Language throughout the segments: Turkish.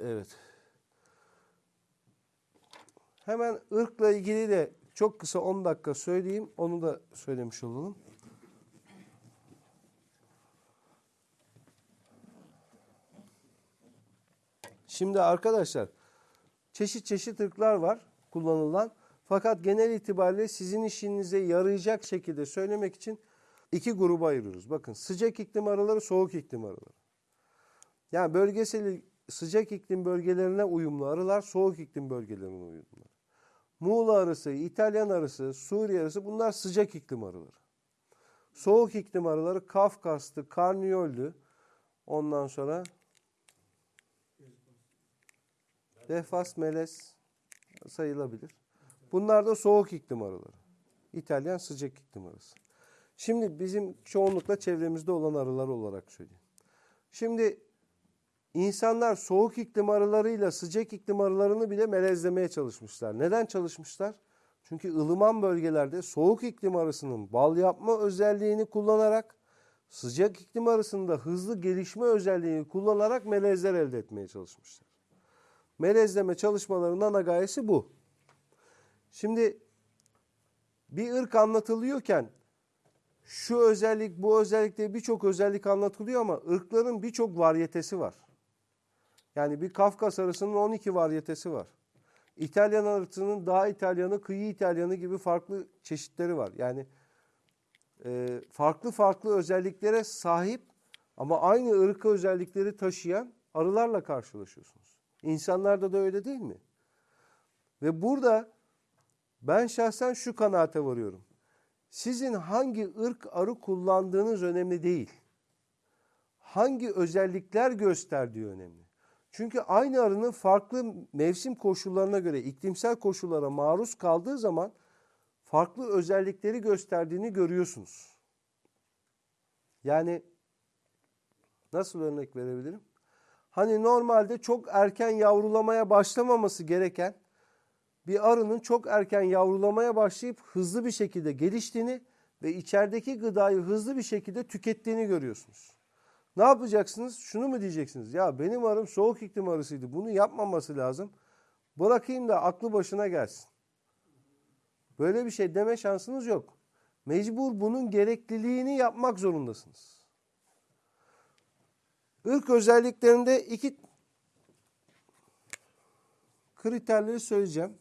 Evet. Hemen ırkla ilgili de çok kısa 10 dakika söyleyeyim. Onu da söylemiş olalım. Şimdi arkadaşlar çeşit çeşit ırklar var kullanılan. Fakat genel itibariyle sizin işinize yarayacak şekilde söylemek için iki gruba ayırıyoruz. Bakın sıcak iklim arıları, soğuk iklim arıları. Yani bölgesel sıcak iklim bölgelerine uyumlu arılar, soğuk iklim bölgelerine uyumlu. Muğla arısı, İtalyan arısı, Suriye arısı bunlar sıcak iklim arıları. Soğuk iklim arıları Kafkaslı, Karniyollü, ondan sonra Defas, Meles sayılabilir. Bunlar da soğuk iklim arıları. İtalyan sıcak iklim arısı. Şimdi bizim çoğunlukla çevremizde olan arılar olarak söyleyeyim. Şimdi insanlar soğuk iklim arılarıyla sıcak iklim arılarını bile melezlemeye çalışmışlar. Neden çalışmışlar? Çünkü ılıman bölgelerde soğuk iklim arısının bal yapma özelliğini kullanarak sıcak iklim arısında hızlı gelişme özelliğini kullanarak melezler elde etmeye çalışmışlar. Melezleme çalışmalarının ana gayesi bu. Şimdi bir ırk anlatılıyorken şu özellik bu özellik diye birçok özellik anlatılıyor ama ırkların birçok varyetesi var. Yani bir Kafkas arısının 12 varyetesi var. İtalyan arısının daha İtalyanı, kıyı İtalyanı gibi farklı çeşitleri var. Yani e, farklı farklı özelliklere sahip ama aynı ırkı özellikleri taşıyan arılarla karşılaşıyorsunuz. İnsanlarda da öyle değil mi? Ve burada ben şahsen şu kanaate varıyorum. Sizin hangi ırk arı kullandığınız önemli değil. Hangi özellikler gösterdiği önemli. Çünkü aynı arının farklı mevsim koşullarına göre iklimsel koşullara maruz kaldığı zaman farklı özellikleri gösterdiğini görüyorsunuz. Yani nasıl örnek verebilirim? Hani normalde çok erken yavrulamaya başlamaması gereken bir arının çok erken yavrulamaya başlayıp hızlı bir şekilde geliştiğini ve içerideki gıdayı hızlı bir şekilde tükettiğini görüyorsunuz. Ne yapacaksınız? Şunu mu diyeceksiniz? Ya benim arım soğuk iklim arısıydı. Bunu yapmaması lazım. Bırakayım da aklı başına gelsin. Böyle bir şey deme şansınız yok. Mecbur bunun gerekliliğini yapmak zorundasınız. Irk özelliklerinde iki kriterleri söyleyeceğim.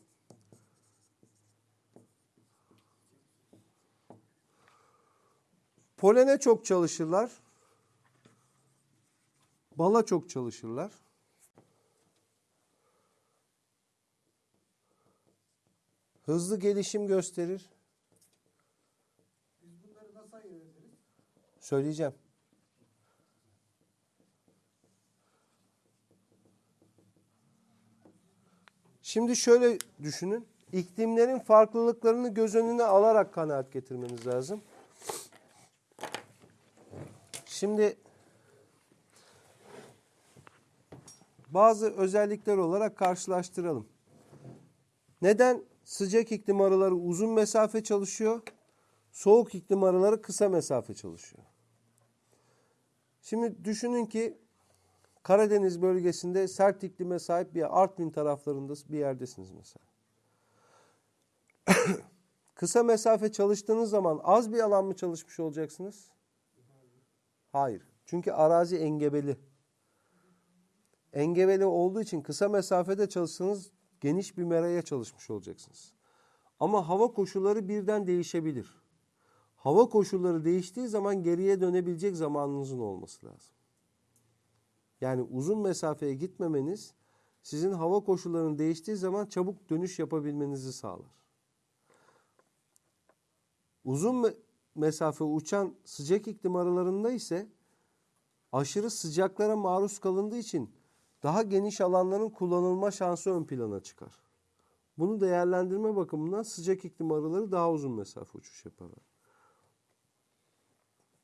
Polene çok çalışırlar. Bala çok çalışırlar. Hızlı gelişim gösterir. Biz bunları nasıl ayırt ederiz? Söyleyeceğim. Şimdi şöyle düşünün. İklimlerin farklılıklarını göz önüne alarak kanaat getirmeniz lazım. Şimdi bazı özellikler olarak karşılaştıralım. Neden sıcak iklim arıları uzun mesafe çalışıyor? Soğuk iklim arıları kısa mesafe çalışıyor. Şimdi düşünün ki Karadeniz bölgesinde sert iklime sahip bir Artvin taraflarında bir yerdesiniz mesela. Kısa mesafe çalıştığınız zaman az bir alan mı çalışmış olacaksınız? Hayır. Çünkü arazi engebeli. Engebeli olduğu için kısa mesafede çalışsanız geniş bir meraya çalışmış olacaksınız. Ama hava koşulları birden değişebilir. Hava koşulları değiştiği zaman geriye dönebilecek zamanınızın olması lazım. Yani uzun mesafeye gitmemeniz sizin hava koşullarının değiştiği zaman çabuk dönüş yapabilmenizi sağlar. Uzun me- mesafe uçan sıcak iklim aralarında ise aşırı sıcaklara maruz kalındığı için daha geniş alanların kullanılma şansı ön plana çıkar. Bunu değerlendirme bakımından sıcak iklim arıları daha uzun mesafe uçuş yaparlar.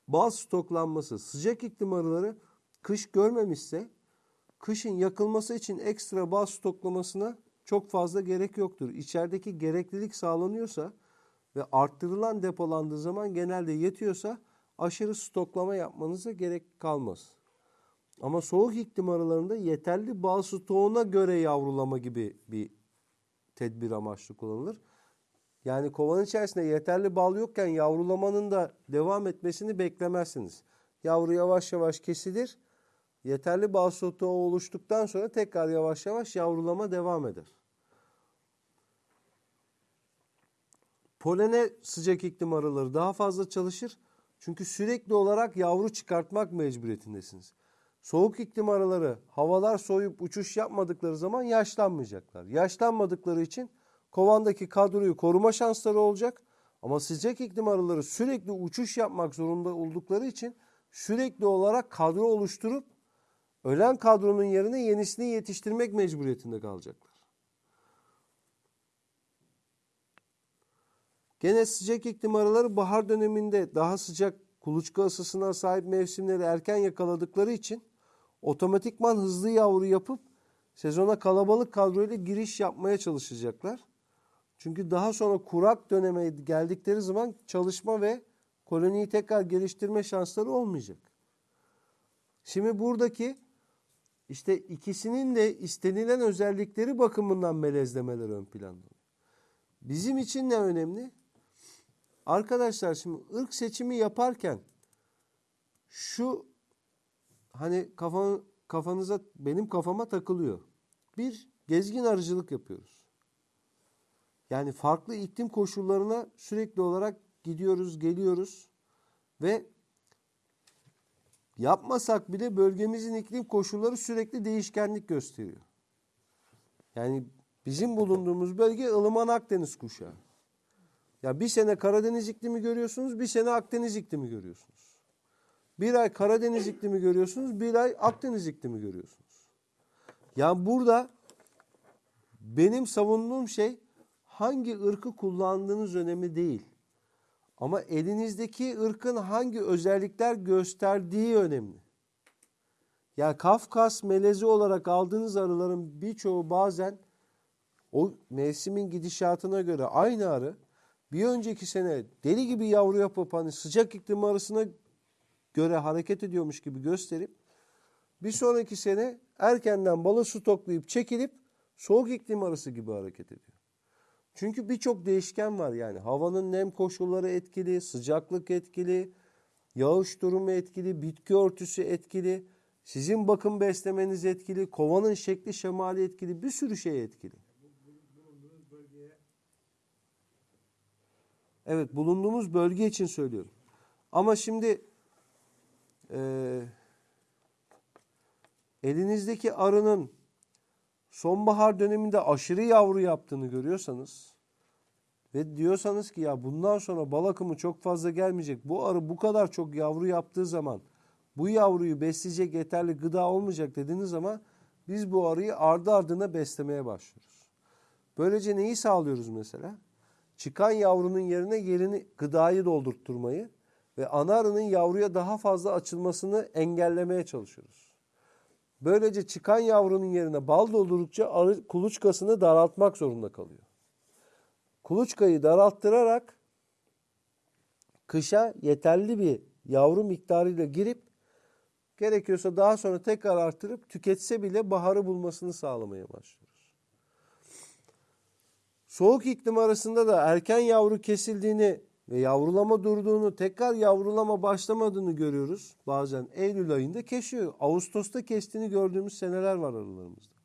Bal stoklanması sıcak iklim arıları kış görmemişse kışın yakılması için ekstra bal stoklamasına çok fazla gerek yoktur. İçerideki gereklilik sağlanıyorsa ve arttırılan depolandığı zaman genelde yetiyorsa aşırı stoklama yapmanıza gerek kalmaz. Ama soğuk iklim arılarında yeterli bal stoğuna göre yavrulama gibi bir tedbir amaçlı kullanılır. Yani kovanın içerisinde yeterli bal yokken yavrulamanın da devam etmesini beklemezsiniz. Yavru yavaş yavaş kesilir. Yeterli bal stoğu oluştuktan sonra tekrar yavaş yavaş yavrulama devam eder. Polene sıcak iklim arıları daha fazla çalışır. Çünkü sürekli olarak yavru çıkartmak mecburiyetindesiniz. Soğuk iklim arıları havalar soğuyup uçuş yapmadıkları zaman yaşlanmayacaklar. Yaşlanmadıkları için kovandaki kadroyu koruma şansları olacak. Ama sıcak iklim arıları sürekli uçuş yapmak zorunda oldukları için sürekli olarak kadro oluşturup ölen kadronun yerine yenisini yetiştirmek mecburiyetinde kalacaklar. Gene sıcak iklim arıları bahar döneminde daha sıcak kuluçka ısısına sahip mevsimleri erken yakaladıkları için otomatikman hızlı yavru yapıp sezona kalabalık kadroyla giriş yapmaya çalışacaklar. Çünkü daha sonra kurak döneme geldikleri zaman çalışma ve koloniyi tekrar geliştirme şansları olmayacak. Şimdi buradaki işte ikisinin de istenilen özellikleri bakımından melezlemeler ön planda. Bizim için ne önemli? Arkadaşlar şimdi ırk seçimi yaparken şu hani kafa, kafanıza benim kafama takılıyor. Bir gezgin arıcılık yapıyoruz. Yani farklı iklim koşullarına sürekli olarak gidiyoruz, geliyoruz ve yapmasak bile bölgemizin iklim koşulları sürekli değişkenlik gösteriyor. Yani bizim bulunduğumuz bölge ılıman Akdeniz kuşağı. Ya bir sene Karadeniz iklimi görüyorsunuz, bir sene Akdeniz iklimi görüyorsunuz. Bir ay Karadeniz iklimi görüyorsunuz, bir ay Akdeniz iklimi görüyorsunuz. Yani burada benim savunduğum şey hangi ırkı kullandığınız önemli değil. Ama elinizdeki ırkın hangi özellikler gösterdiği önemli. Yani Kafkas melezi olarak aldığınız arıların birçoğu bazen o mevsimin gidişatına göre aynı arı bir önceki sene deli gibi yavru yapıp hani sıcak iklim arısına göre hareket ediyormuş gibi gösterip bir sonraki sene erkenden balı stoklayıp çekilip soğuk iklim arısı gibi hareket ediyor. Çünkü birçok değişken var yani havanın nem koşulları etkili, sıcaklık etkili, yağış durumu etkili, bitki örtüsü etkili, sizin bakım beslemeniz etkili, kovanın şekli şemali etkili, bir sürü şey etkili. Evet bulunduğumuz bölge için söylüyorum. Ama şimdi eee, elinizdeki arının sonbahar döneminde aşırı yavru yaptığını görüyorsanız ve diyorsanız ki ya bundan sonra bal akımı çok fazla gelmeyecek. Bu arı bu kadar çok yavru yaptığı zaman bu yavruyu besleyecek yeterli gıda olmayacak dediğiniz zaman biz bu arıyı ardı ardına beslemeye başlıyoruz. Böylece neyi sağlıyoruz mesela? Çıkan yavrunun yerine yerini gıdayı doldurtturmayı ve ana arının yavruya daha fazla açılmasını engellemeye çalışıyoruz. Böylece çıkan yavrunun yerine bal doldurdukça arı kuluçkasını daraltmak zorunda kalıyor. Kuluçkayı daralttırarak kışa yeterli bir yavru miktarıyla girip gerekiyorsa daha sonra tekrar artırıp tüketse bile baharı bulmasını sağlamaya başlıyoruz. Soğuk iklim arasında da erken yavru kesildiğini ve yavrulama durduğunu, tekrar yavrulama başlamadığını görüyoruz. Bazen Eylül ayında kesiyor. Ağustos'ta kestiğini gördüğümüz seneler var arılarımızda.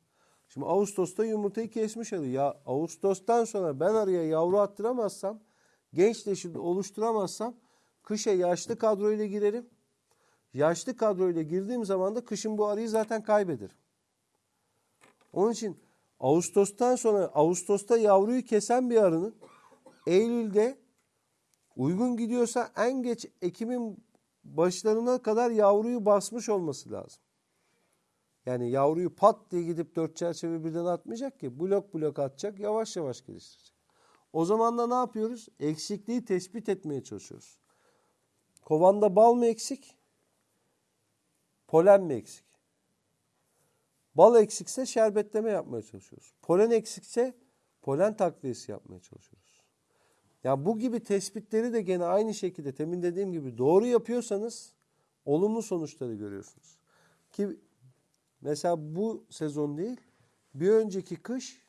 Şimdi Ağustos'ta yumurtayı kesmiş arı. Ya Ağustos'tan sonra ben arıya yavru attıramazsam, genç nesil oluşturamazsam kışa yaşlı kadroyla girerim. Yaşlı kadroyla girdiğim zaman da kışın bu arıyı zaten kaybederim. Onun için Ağustos'tan sonra Ağustos'ta yavruyu kesen bir arının Eylül'de uygun gidiyorsa en geç Ekim'in başlarına kadar yavruyu basmış olması lazım. Yani yavruyu pat diye gidip dört çerçeve birden atmayacak ki. Blok blok atacak, yavaş yavaş geliştirecek. O zaman da ne yapıyoruz? Eksikliği tespit etmeye çalışıyoruz. Kovanda bal mı eksik? Polen mi eksik? Bal eksikse şerbetleme yapmaya çalışıyoruz. Polen eksikse polen takviyesi yapmaya çalışıyoruz. Ya bu gibi tespitleri de gene aynı şekilde temin dediğim gibi doğru yapıyorsanız olumlu sonuçları görüyorsunuz. Ki Mesela bu sezon değil, bir önceki kış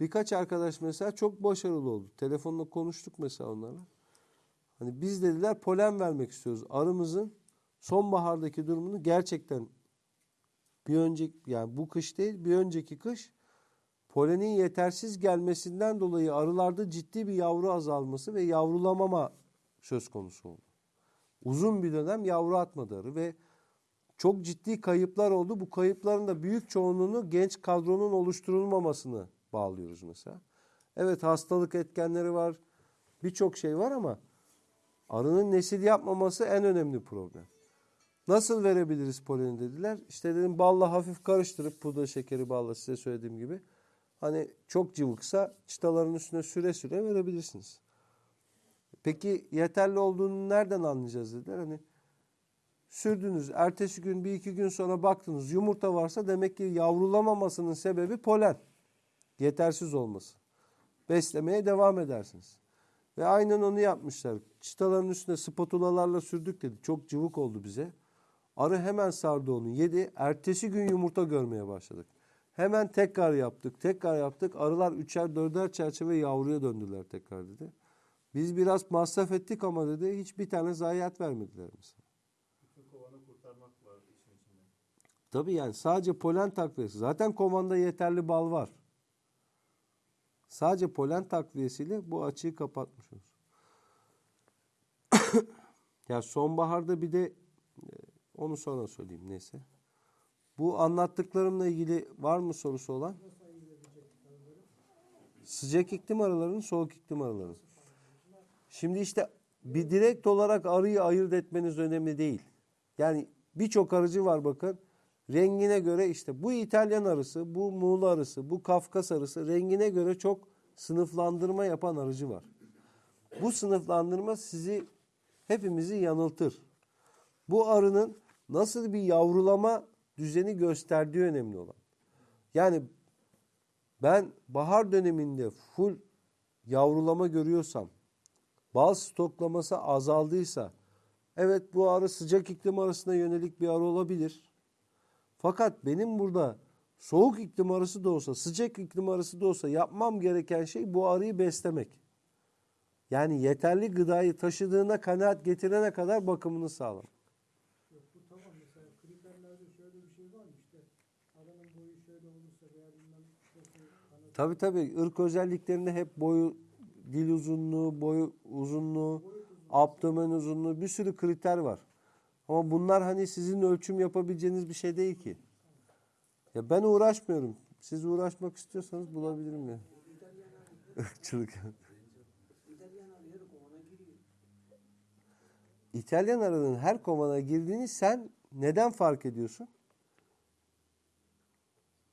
birkaç arkadaş mesela çok başarılı oldu. Telefonla konuştuk mesela onlarla. Hani biz dediler polen vermek istiyoruz. Arımızın sonbahardaki durumunu gerçekten bir önceki yani bu kış değil bir önceki kış polenin yetersiz gelmesinden dolayı arılarda ciddi bir yavru azalması ve yavrulamama söz konusu oldu. Uzun bir dönem yavru atmadı arı ve çok ciddi kayıplar oldu. Bu kayıpların da büyük çoğunluğunu genç kadronun oluşturulmamasını bağlıyoruz mesela. Evet hastalık etkenleri var, birçok şey var ama arının nesil yapmaması en önemli problem. Nasıl verebiliriz poleni dediler. İşte dedim balla hafif karıştırıp pudra şekeri balla size söylediğim gibi. Hani çok cıvıksa çıtaların üstüne süre süre verebilirsiniz. Peki yeterli olduğunu nereden anlayacağız dediler. Hani sürdünüz. Ertesi gün bir iki gün sonra baktınız yumurta varsa demek ki yavrulamamasının sebebi polen. Yetersiz olması. Beslemeye devam edersiniz. Ve aynen onu yapmışlar. Çıtaların üstüne spatulalarla sürdük dedi. Çok cıvık oldu bize. Arı hemen sardı onu yedi. Ertesi gün yumurta görmeye başladık. Hemen tekrar yaptık. Tekrar yaptık. Arılar üçer dörder çerçeve yavruya döndüler tekrar dedi. Biz biraz masraf ettik ama dedi hiçbir tane zayiat vermediler mesela. Bütün kovanı kurtarmak var işin içinde. Tabii yani sadece polen takviyesi. Zaten kovanda yeterli bal var. Sadece polen takviyesiyle bu açığı kapatmışız. ya sonbaharda bir de e, onu sonra söyleyeyim neyse. Bu anlattıklarımla ilgili var mı sorusu olan? Sıcak iklim arılarının, soğuk iklim arılarının. Şimdi işte bir direkt olarak arıyı ayırt etmeniz önemli değil. Yani birçok arıcı var bakın. Rengine göre işte bu İtalyan arısı, bu Muğla arısı, bu Kafkas arısı rengine göre çok sınıflandırma yapan arıcı var. Bu sınıflandırma sizi hepimizi yanıltır. Bu arının nasıl bir yavrulama düzeni gösterdiği önemli olan. Yani ben bahar döneminde full yavrulama görüyorsam, bal stoklaması azaldıysa, evet bu arı sıcak iklim arasına yönelik bir arı olabilir. Fakat benim burada soğuk iklim arısı da olsa, sıcak iklim arısı da olsa yapmam gereken şey bu arıyı beslemek. Yani yeterli gıdayı taşıdığına kanaat getirene kadar bakımını sağlamak. Yok, bu tamam mesela kriterlerde şöyle bir şey var mı işte aranın boyu şöyle olursa veya bilmem şurası kanat Tabii tabii ırk özelliklerinde hep boyu, dil uzunluğu, boyu uzunluğu, abdomen uzunluğu bir sürü kriter var. Ama bunlar hani sizin ölçüm yapabileceğiniz bir şey değil ki. Ya ben uğraşmıyorum. Siz uğraşmak istiyorsanız bulabilirim ya. Irkçılık. İtalyan arının her kovana girdiğini sen neden fark ediyorsun?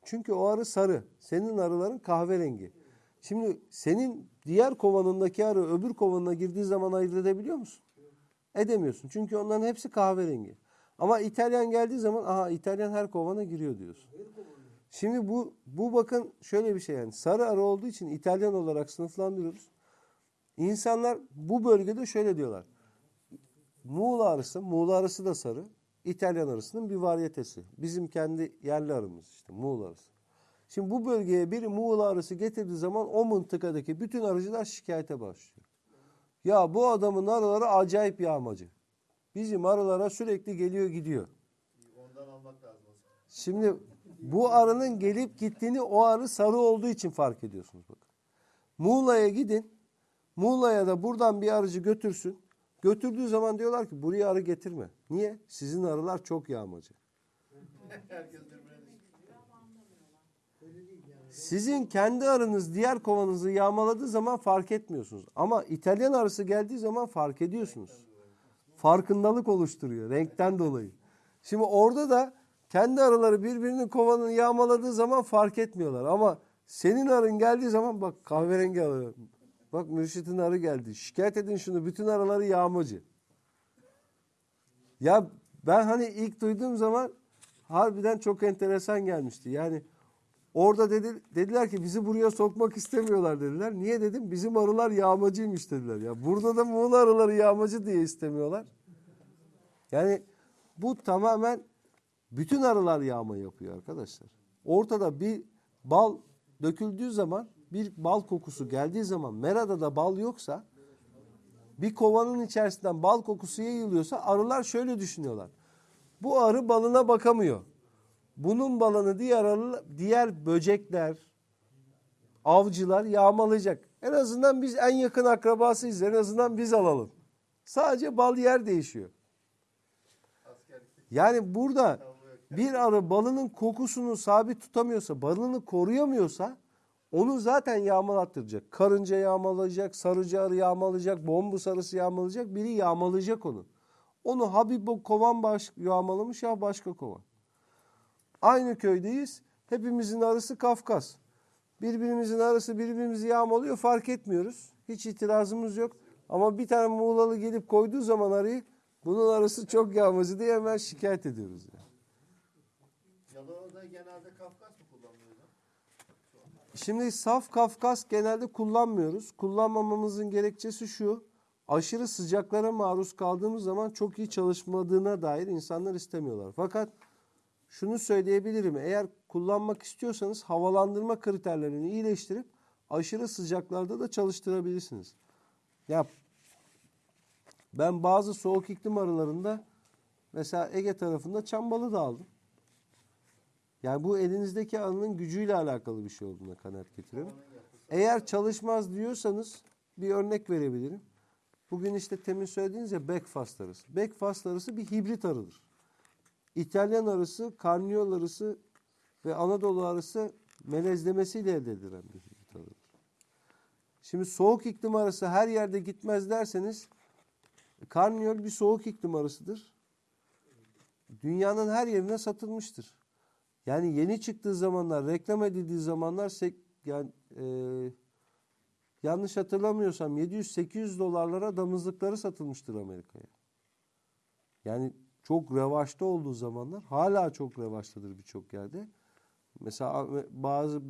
Çünkü o arı sarı. Senin arıların kahverengi. Şimdi senin diğer kovanındaki arı öbür kovanına girdiği zaman ayırt edebiliyor musun? Edemiyorsun. Çünkü onların hepsi kahverengi. Ama İtalyan geldiği zaman aha İtalyan her kovana giriyor diyorsun. Şimdi bu bu bakın şöyle bir şey yani sarı arı olduğu için İtalyan olarak sınıflandırıyoruz. İnsanlar bu bölgede şöyle diyorlar. Muğla arısı, Muğla arısı da sarı. İtalyan arısının bir varyetesi. Bizim kendi yerli arımız işte Muğla arısı. Şimdi bu bölgeye bir Muğla arısı getirdiği zaman o mıntıkadaki bütün arıcılar şikayete başlıyor. Ya bu adamın arıları acayip yağmacı. Bizim arılara sürekli geliyor gidiyor. Ondan almak lazım. Şimdi bu arının gelip gittiğini o arı sarı olduğu için fark ediyorsunuz bakın. Muğla'ya gidin. Muğla'ya da buradan bir arıcı götürsün. Götürdüğü zaman diyorlar ki buraya arı getirme. Niye? Sizin arılar çok yağmacı. Sizin kendi arınız diğer kovanızı yağmaladığı zaman fark etmiyorsunuz. Ama İtalyan arısı geldiği zaman fark ediyorsunuz. Farkındalık oluşturuyor renkten dolayı. Şimdi orada da kendi arıları birbirinin kovanını yağmaladığı zaman fark etmiyorlar. Ama senin arın geldiği zaman bak kahverengi arı. Bak Mürşit'in arı geldi. Şikayet edin şunu. Bütün arıları yağmacı. Ya ben hani ilk duyduğum zaman harbiden çok enteresan gelmişti. Yani orada dedi, dediler ki bizi buraya sokmak istemiyorlar dediler. Niye dedim? Bizim arılar yağmacıymış dediler. Ya burada da Muğla arıları yağmacı diye istemiyorlar. Yani bu tamamen Bütün arılar yağma yapıyor arkadaşlar. Ortada bir bal döküldüğü zaman bir bal kokusu geldiği zaman merada da bal yoksa bir kovanın içerisinden bal kokusu yayılıyorsa arılar şöyle düşünüyorlar. Bu arı balına bakamıyor. Bunun balını diğer arı, diğer böcekler, avcılar yağmalayacak. En azından biz en yakın akrabasıyız. En azından biz alalım. Sadece bal yer değişiyor. Yani burada bir arı balının kokusunu sabit tutamıyorsa, balını koruyamıyorsa onu zaten yağmalattıracak. Karınca yağmalayacak, sarıcı arı yağmalayacak, bombu sarısı yağmalayacak, biri yağmalayacak onu. Onu ha bir bu kovan baş, yağmalamış ya başka kovan. Aynı köydeyiz. Hepimizin arısı Kafkas. Birbirimizin arısı birbirimizi yağmalıyor fark etmiyoruz. Hiç itirazımız yok. Ama bir tane Muğlalı gelip koyduğu zaman arıyı bunun arısı çok yağmacı diye hemen şikayet ediyoruz. Yani. Yalova'da genelde Kafkas? Şimdi saf Kafkas genelde kullanmıyoruz. Kullanmamamızın gerekçesi şu. Aşırı sıcaklara maruz kaldığımız zaman çok iyi çalışmadığına dair insanlar istemiyorlar. Fakat şunu söyleyebilirim. Eğer kullanmak istiyorsanız havalandırma kriterlerini iyileştirip aşırı sıcaklarda da çalıştırabilirsiniz. Ya ben bazı soğuk iklim arılarında mesela Ege tarafında çambalı da aldım. Yani bu elinizdeki arının gücüyle alakalı bir şey olduğuna kanaat getiriyorum. Eğer çalışmaz diyorsanız bir örnek verebilirim. Bugün işte temin söylediğiniz ya Backfast arısı. Backfast arısı bir hibrit arıdır. İtalyan arısı, Karniyol arısı ve Anadolu arısı melezlemesiyle elde edilen bir hibrit arıdır. Şimdi soğuk iklim arısı her yerde gitmez derseniz Karniyol bir soğuk iklim arısıdır. Dünyanın her yerine satılmıştır. Yani yeni çıktığı zamanlar, reklam edildiği zamanlar yani e, yanlış hatırlamıyorsam 700-800 dolarlara damızlıkları satılmıştır Amerika'ya. Yani çok revaçta olduğu zamanlar hala çok revaçtadır birçok yerde. Mesela bazı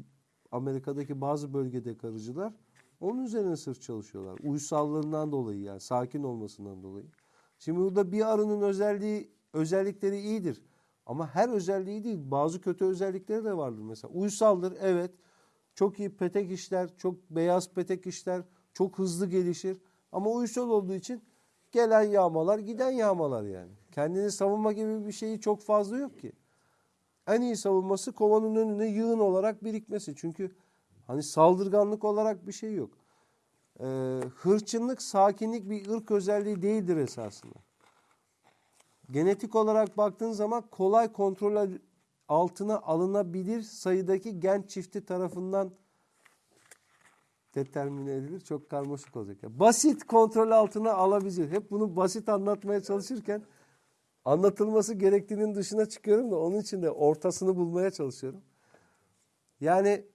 Amerika'daki bazı bölgede arıcılar onun üzerine sırf çalışıyorlar. Uysallığından dolayı yani sakin olmasından dolayı. Şimdi burada bir arının özelliği özellikleri iyidir. Ama her özelliği değil. Bazı kötü özellikleri de vardır mesela. Uysaldır evet. Çok iyi petek işler, çok beyaz petek işler, çok hızlı gelişir. Ama uysal olduğu için gelen yağmalar, giden yağmalar yani. Kendini savunma gibi bir şeyi çok fazla yok ki. En iyi savunması kovanın önüne yığın olarak birikmesi. Çünkü hani saldırganlık olarak bir şey yok. Ee, hırçınlık, sakinlik bir ırk özelliği değildir esasında. Genetik olarak baktığın zaman kolay kontrol altına alınabilir sayıdaki gen çifti tarafından determine edilir. Çok karmaşık olacak. Yani basit kontrol altına alabilir. Hep bunu basit anlatmaya çalışırken anlatılması gerektiğinin dışına çıkıyorum da onun için de ortasını bulmaya çalışıyorum. Yani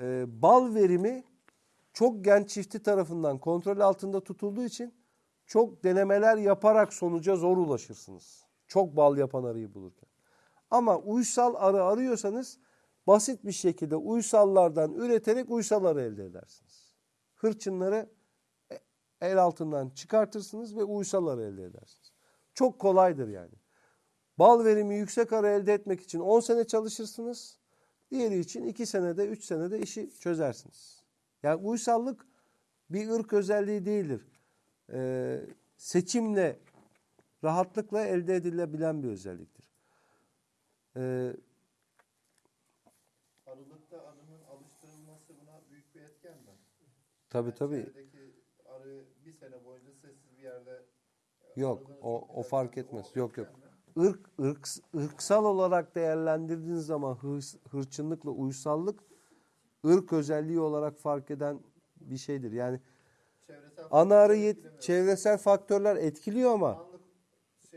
e, bal verimi çok gen çifti tarafından kontrol altında tutulduğu için çok denemeler yaparak sonuca zor ulaşırsınız. Çok bal yapan arıyı bulurken. Ama uysal arı arıyorsanız basit bir şekilde uysallardan üreterek uysal arı elde edersiniz. Hırçınları e- el altından çıkartırsınız ve uysal arı elde edersiniz. Çok kolaydır yani. Bal verimi yüksek arı elde etmek için 10 sene çalışırsınız. Diğeri için 2 senede 3 senede işi çözersiniz. Yani uysallık bir ırk özelliği değildir. Ee, seçimle rahatlıkla elde edilebilen bir özelliktir. Ee, Arılıkta arının alıştırılması buna büyük bir etken mi? tabii Yani tabii. arı bir sene boyunca sessiz bir yerde Yok arıların o, o fark etmez. o Yok yok. mi? Irk, ırk, ırksal olarak değerlendirdiğiniz zaman hırs, hırçınlıkla uysallık ırk özelliği olarak fark eden bir şeydir. Yani ana arı faktörler yet- etkilemiyor. çevresel faktörler etkiliyor ama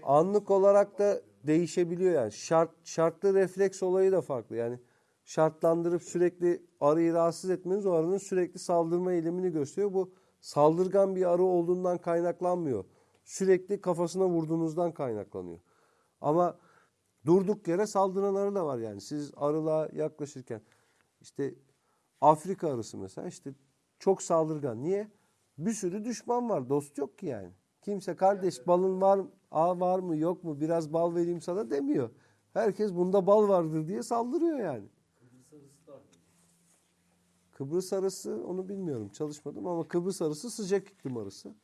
Anlık olarak da değişebiliyor yani. Şart şartlı refleks olayı da farklı. Yani şartlandırıp sürekli arıyı rahatsız etmeniz o arının sürekli saldırma eylemini gösteriyor. Bu saldırgan bir arı olduğundan kaynaklanmıyor. Sürekli kafasına vurduğunuzdan kaynaklanıyor. Ama durduk yere saldıran arı da var yani. Siz arılığa yaklaşırken işte Afrika arısı mesela işte çok saldırgan. Niye? Bir sürü düşman var. Dost yok ki yani. Kimse kardeş balın var, a var mı yok mu biraz bal vereyim sana demiyor. Herkes bunda bal vardır diye saldırıyor yani. Kıbrıs arısı onu bilmiyorum çalışmadım ama Kıbrıs arısı sıcak iklim arısı.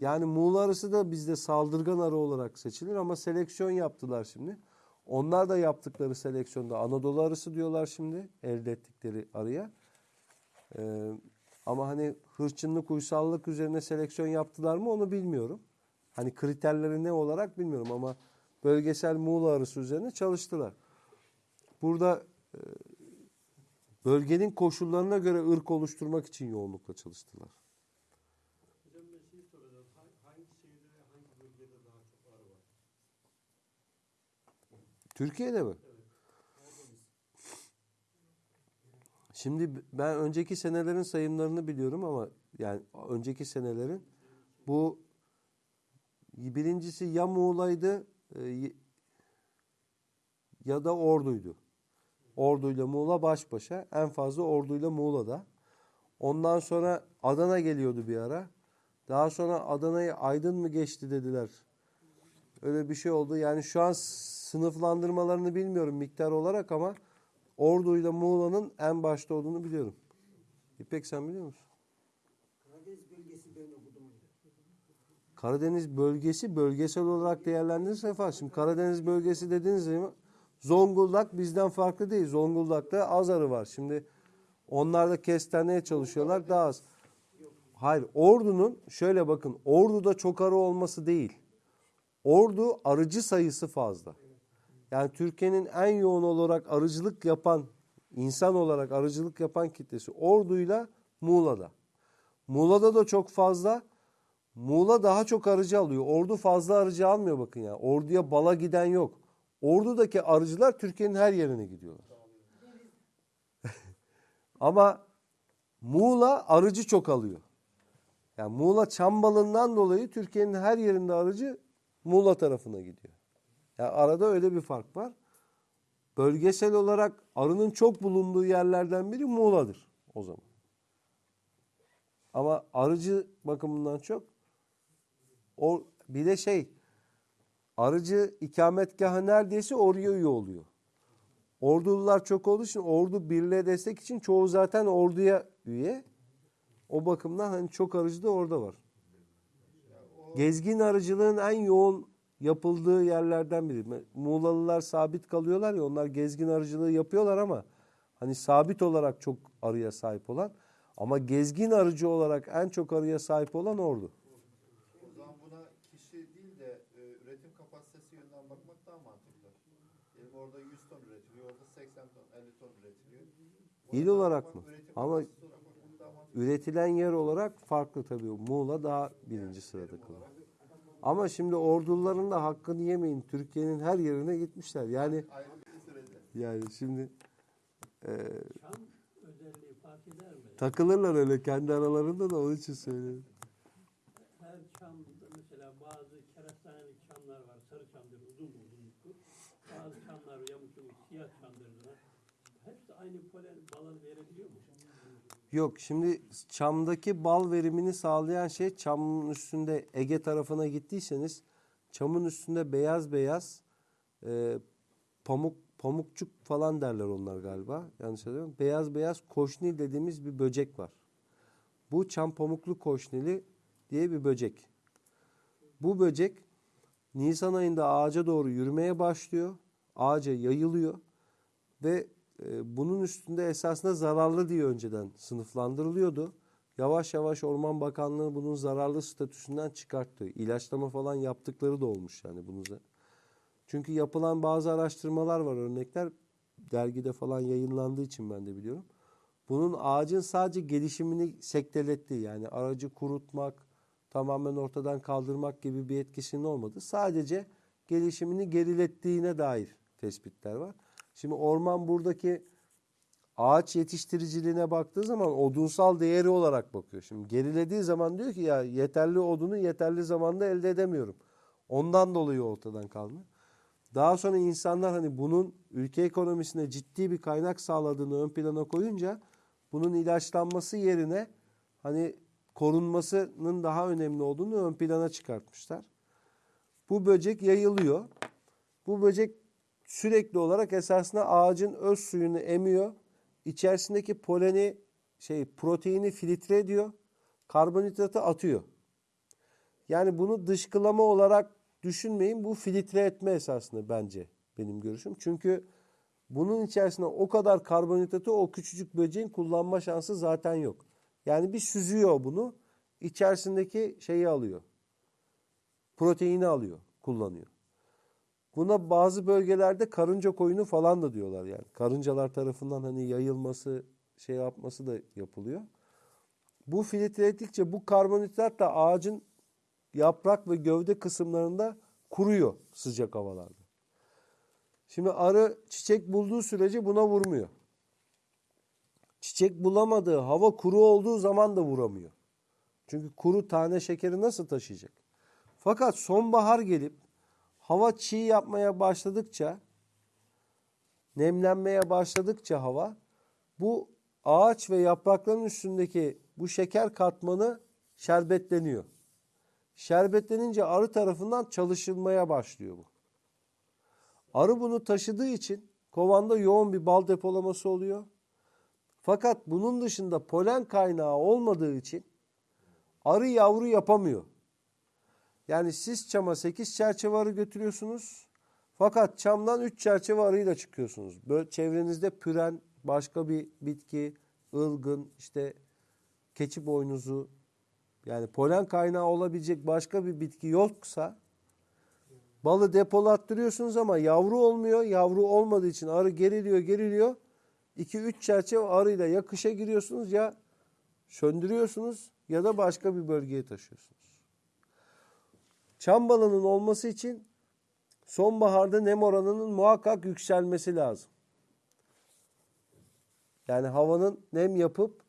Yani Muğla arısı da bizde saldırgan arı olarak seçilir ama seleksiyon yaptılar şimdi. Onlar da yaptıkları seleksiyonda Anadolu arısı diyorlar şimdi elde ettikleri arıya. Ee, ama hani hırçınlık, uysallık üzerine seleksiyon yaptılar mı onu bilmiyorum. Hani kriterleri ne olarak bilmiyorum ama bölgesel Muğla arısı üzerine çalıştılar. Burada e, bölgenin koşullarına göre ırk oluşturmak için yoğunlukla çalıştılar. Hocam ben şey soracağım. Ha- Hangi şehirde ve hangi bölgede daha çok arı var? Türkiye'de mi? Şimdi ben önceki senelerin sayımlarını biliyorum ama yani önceki senelerin bu birincisi ya Muğla'ydı e, ya da Ordu'ydu. Ordu'yla Muğla baş başa. En fazla Ordu'yla Muğla'da. Ondan sonra Adana geliyordu bir ara. Daha sonra Adana'yı Aydın mı geçti dediler. Öyle bir şey oldu. Yani şu an sınıflandırmalarını bilmiyorum miktar olarak ama Ordu ile Muğla'nın en başta olduğunu biliyorum. İpek sen biliyor musun? Karadeniz bölgesi ben okudum. Karadeniz bölgesi bölgesel olarak değerlendirirse falan. Şimdi Karadeniz bölgesi dediğiniz zaman Zonguldak bizden farklı değil. Zonguldak'ta az arı var. Şimdi onlar da kestaneye çalışıyorlar daha az. Hayır Ordu'nun şöyle bakın Ordu'da çok arı olması değil. Ordu arıcı sayısı fazla. Yani Türkiye'nin en yoğun olarak arıcılık yapan, insan olarak arıcılık yapan kitlesi Ordu'yla Muğla'da. Muğla'da da çok fazla. Muğla daha çok arıcı alıyor. Ordu fazla arıcı almıyor bakın ya. Orduya bala giden yok. Ordu'daki arıcılar Türkiye'nin her yerine gidiyorlar. Ama Muğla arıcı çok alıyor. Yani Muğla çam balından dolayı Türkiye'nin her yerinde arıcı Muğla tarafına gidiyor. Yani arada öyle bir fark var. Bölgesel olarak arının çok bulunduğu yerlerden biri Muğla'dır o zaman. Ama arıcı bakımından çok o bir de şey arıcı ikametgahı neredeyse oraya üye oluyor. Ordulular çok olduğu için ordu birliğe destek için çoğu zaten orduya üye. O bakımdan hani çok arıcı da orada var. Gezgin arıcılığın en yoğun yapıldığı yerlerden biri. Muğlalılar sabit kalıyorlar ya onlar gezgin arıcılığı yapıyorlar ama hani sabit olarak çok arıya sahip olan ama gezgin arıcı olarak en çok arıya sahip olan ordu. O zaman buna kişi değil de e, üretim kapasitesi yönünden bakmak daha mantıklı. Diyelim orada 100 ton üretiliyor, orada 80 ton, 50 ton üretiliyor. Buna İl olarak mı? Ama üretilen yer olarak farklı tabii. Muğla daha birinci sırada kalıyor. Ama şimdi orduların da hakkını yemeyin. Türkiye'nin her yerine gitmişler. Yani yani şimdi e, Çam takılırlar öyle kendi aralarında da onun için söylüyorum. Her çamda mesela bazı kerastaneli çamlar var. Sarı çamdır, uzun uzunluklu. Bazı çamlar yamuk yamuk siyah çamdırlar. Hepsi aynı polen balı verebiliyor mu? Yok şimdi çamdaki bal verimini sağlayan şey çamın üstünde Ege tarafına gittiyseniz çamın üstünde beyaz beyaz e, pamuk pamukçuk falan derler onlar galiba. Yanlış söylüyorum. Beyaz beyaz koşnil dediğimiz bir böcek var. Bu çam pamuklu koşnili diye bir böcek. Bu böcek Nisan ayında ağaca doğru yürümeye başlıyor. Ağaca yayılıyor ve bunun üstünde esasında zararlı diye önceden sınıflandırılıyordu. Yavaş yavaş Orman Bakanlığı bunun zararlı statüsünden çıkarttı. İlaçlama falan yaptıkları da olmuş yani bunu. Çünkü yapılan bazı araştırmalar var örnekler dergide falan yayınlandığı için ben de biliyorum. Bunun ağacın sadece gelişimini sektelettiği yani aracı kurutmak, tamamen ortadan kaldırmak gibi bir etkisinin olmadı. Sadece gelişimini gerilettiğine dair tespitler var. Şimdi orman buradaki ağaç yetiştiriciliğine baktığı zaman odunsal değeri olarak bakıyor. Şimdi gerilediği zaman diyor ki ya yeterli odunu yeterli zamanda elde edemiyorum. Ondan dolayı ortadan kalma. Daha sonra insanlar hani bunun ülke ekonomisine ciddi bir kaynak sağladığını ön plana koyunca bunun ilaçlanması yerine hani korunmasının daha önemli olduğunu ön plana çıkartmışlar. Bu böcek yayılıyor. Bu böcek sürekli olarak esasında ağacın öz suyunu emiyor. İçerisindeki poleni şey proteini filtre ediyor. Karbonhidratı atıyor. Yani bunu dışkılama olarak düşünmeyin. Bu filtre etme esasında bence benim görüşüm. Çünkü bunun içerisinde o kadar karbonhidratı o küçücük böceğin kullanma şansı zaten yok. Yani bir süzüyor bunu. içerisindeki şeyi alıyor. Proteini alıyor, kullanıyor. Buna bazı bölgelerde karınca koyunu falan da diyorlar yani. Karıncalar tarafından hani yayılması, şey yapması da yapılıyor. Bu filtre ettikçe bu karbonhidrat da ağacın yaprak ve gövde kısımlarında kuruyor sıcak havalarda. Şimdi arı çiçek bulduğu sürece buna vurmuyor. Çiçek bulamadığı, hava kuru olduğu zaman da vuramıyor. Çünkü kuru tane şekeri nasıl taşıyacak? Fakat sonbahar gelip hava çiğ yapmaya başladıkça, nemlenmeye başladıkça hava, bu ağaç ve yaprakların üstündeki bu şeker katmanı şerbetleniyor. Şerbetlenince arı tarafından çalışılmaya başlıyor bu. Arı bunu taşıdığı için kovanda yoğun bir bal depolaması oluyor. Fakat bunun dışında polen kaynağı olmadığı için arı yavru yapamıyor. Yani siz çama 8 çerçeve arı götürüyorsunuz. Fakat çamdan 3 çerçeve arıyla çıkıyorsunuz. Böyle çevrenizde püren, başka bir bitki, ılgın, işte keçi boynuzu yani polen kaynağı olabilecek başka bir bitki yoksa balı depolattırıyorsunuz ama yavru olmuyor. Yavru olmadığı için arı geriliyor, geriliyor. 2-3 çerçeve arıyla ya kışa giriyorsunuz ya söndürüyorsunuz ya da başka bir bölgeye taşıyorsunuz. Çam balının olması için sonbaharda nem oranının muhakkak yükselmesi lazım. Yani havanın nem yapıp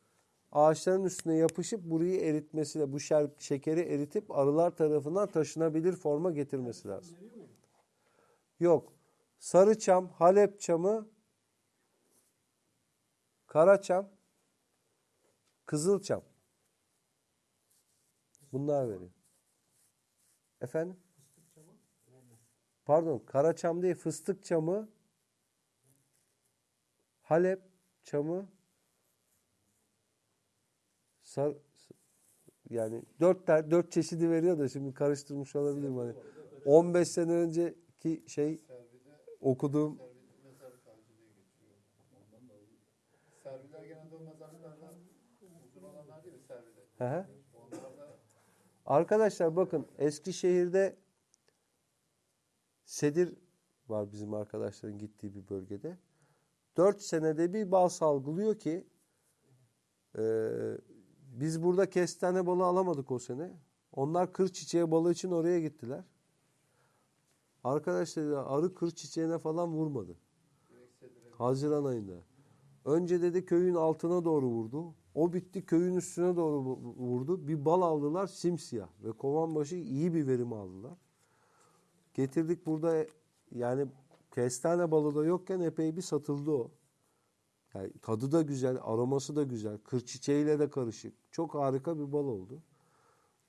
ağaçların üstüne yapışıp burayı eritmesi, bu şer, şekeri eritip arılar tarafından taşınabilir forma getirmesi lazım. Yok. Sarı çam, Halep çamı, kara çam, kızıl çam. Bunlar veriyor. Efendim? Pardon, kara çam değil, fıstık çamı, Halep çamı, sar, yani dört, ter, dört çeşidi veriyor da şimdi karıştırmış olabilirim. Hani 15 sene önceki şey Servide, okuduğum. Serviler genelde o mezarlıklardan uzun olanlar değil mi? Hı hı. Arkadaşlar bakın Eskişehir'de sedir var bizim arkadaşların gittiği bir bölgede. 4 senede bir bal salgılıyor ki e, biz burada kestane balı alamadık o sene. Onlar kır çiçeği balı için oraya gittiler. Arkadaşlar ya, arı kır çiçeğine falan vurmadı. Haziran ayında. Önce dedi köyün altına doğru vurdu. O bitti köyün üstüne doğru vu- vurdu. Bir bal aldılar simsiyah ve kovan başı iyi bir verim aldılar. Getirdik burada yani kestane balı da yokken epey bir satıldı o. Yani tadı da güzel, aroması da güzel. Kır çiçeğiyle de karışık. Çok harika bir bal oldu.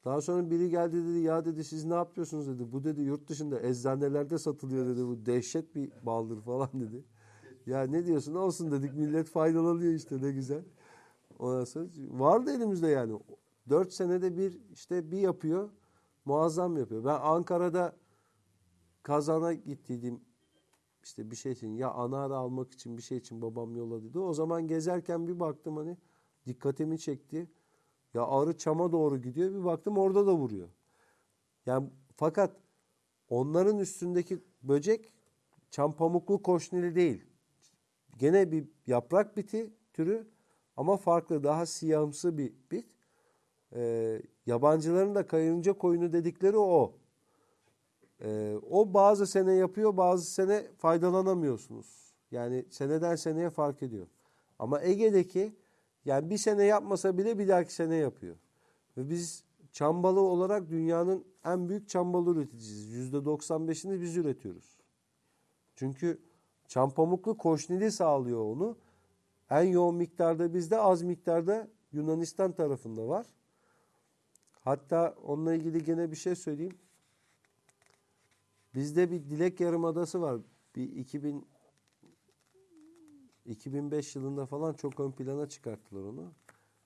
Daha sonra biri geldi dedi ya dedi siz ne yapıyorsunuz dedi. Bu dedi yurt dışında eczanelerde satılıyor dedi. Bu dehşet bir baldır falan dedi. Ya ne diyorsun olsun dedik millet faydalanıyor işte ne güzel. Sonra vardı elimizde yani. Dört senede bir işte bir yapıyor. Muazzam yapıyor. Ben Ankara'da kazana gittiydim. işte bir şey için ya anara almak için bir şey için babam yolladıydı. O zaman gezerken bir baktım hani dikkatimi çekti. Ya arı çama doğru gidiyor. Bir baktım orada da vuruyor. Yani fakat onların üstündeki böcek çam pamuklu koşnili değil. Gene bir yaprak biti türü ama farklı daha siyahımsı bir bit. Ee, yabancıların da kayınca koyunu dedikleri o. Ee, o bazı sene yapıyor bazı sene faydalanamıyorsunuz. Yani seneden seneye fark ediyor. Ama Ege'deki yani bir sene yapmasa bile bir dahaki sene yapıyor. Ve biz çam balı olarak dünyanın en büyük çam balı üreticisiyiz. %95'ini biz üretiyoruz. Çünkü çam pamuklu koşnili sağlıyor onu. En yoğun miktarda bizde az miktarda Yunanistan tarafında var. Hatta onunla ilgili gene bir şey söyleyeyim. Bizde bir Dilek Yarımadası var. bir 2000 2005 yılında falan çok ön plana çıkarttılar onu.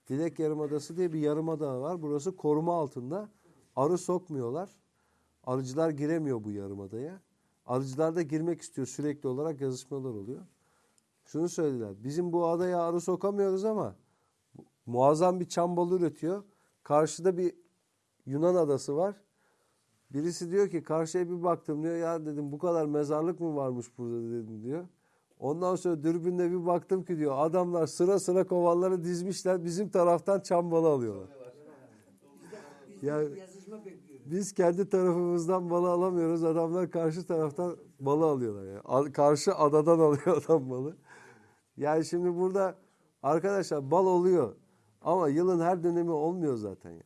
Dilek Yarımadası diye bir yarımada var. Burası koruma altında. Arı sokmuyorlar. Arıcılar giremiyor bu yarımadaya. Arıcılar da girmek istiyor. Sürekli olarak yazışmalar oluyor. Şunu söylediler. Bizim bu adaya arı sokamıyoruz ama muazzam bir çam balı üretiyor. Karşıda bir Yunan adası var. Birisi diyor ki karşıya bir baktım diyor. Ya dedim bu kadar mezarlık mı varmış burada dedim diyor. Ondan sonra dürbünle bir baktım ki diyor adamlar sıra sıra kovanları dizmişler. Bizim taraftan çam balı alıyorlar. Ya Yazışma bekliyoruz. biz kendi tarafımızdan balı alamıyoruz. Adamlar karşı taraftan balı alıyorlar. Yani. Karşı adadan alıyor adam balı. Yani şimdi burada arkadaşlar bal oluyor. Ama yılın her dönemi olmuyor zaten. Yani.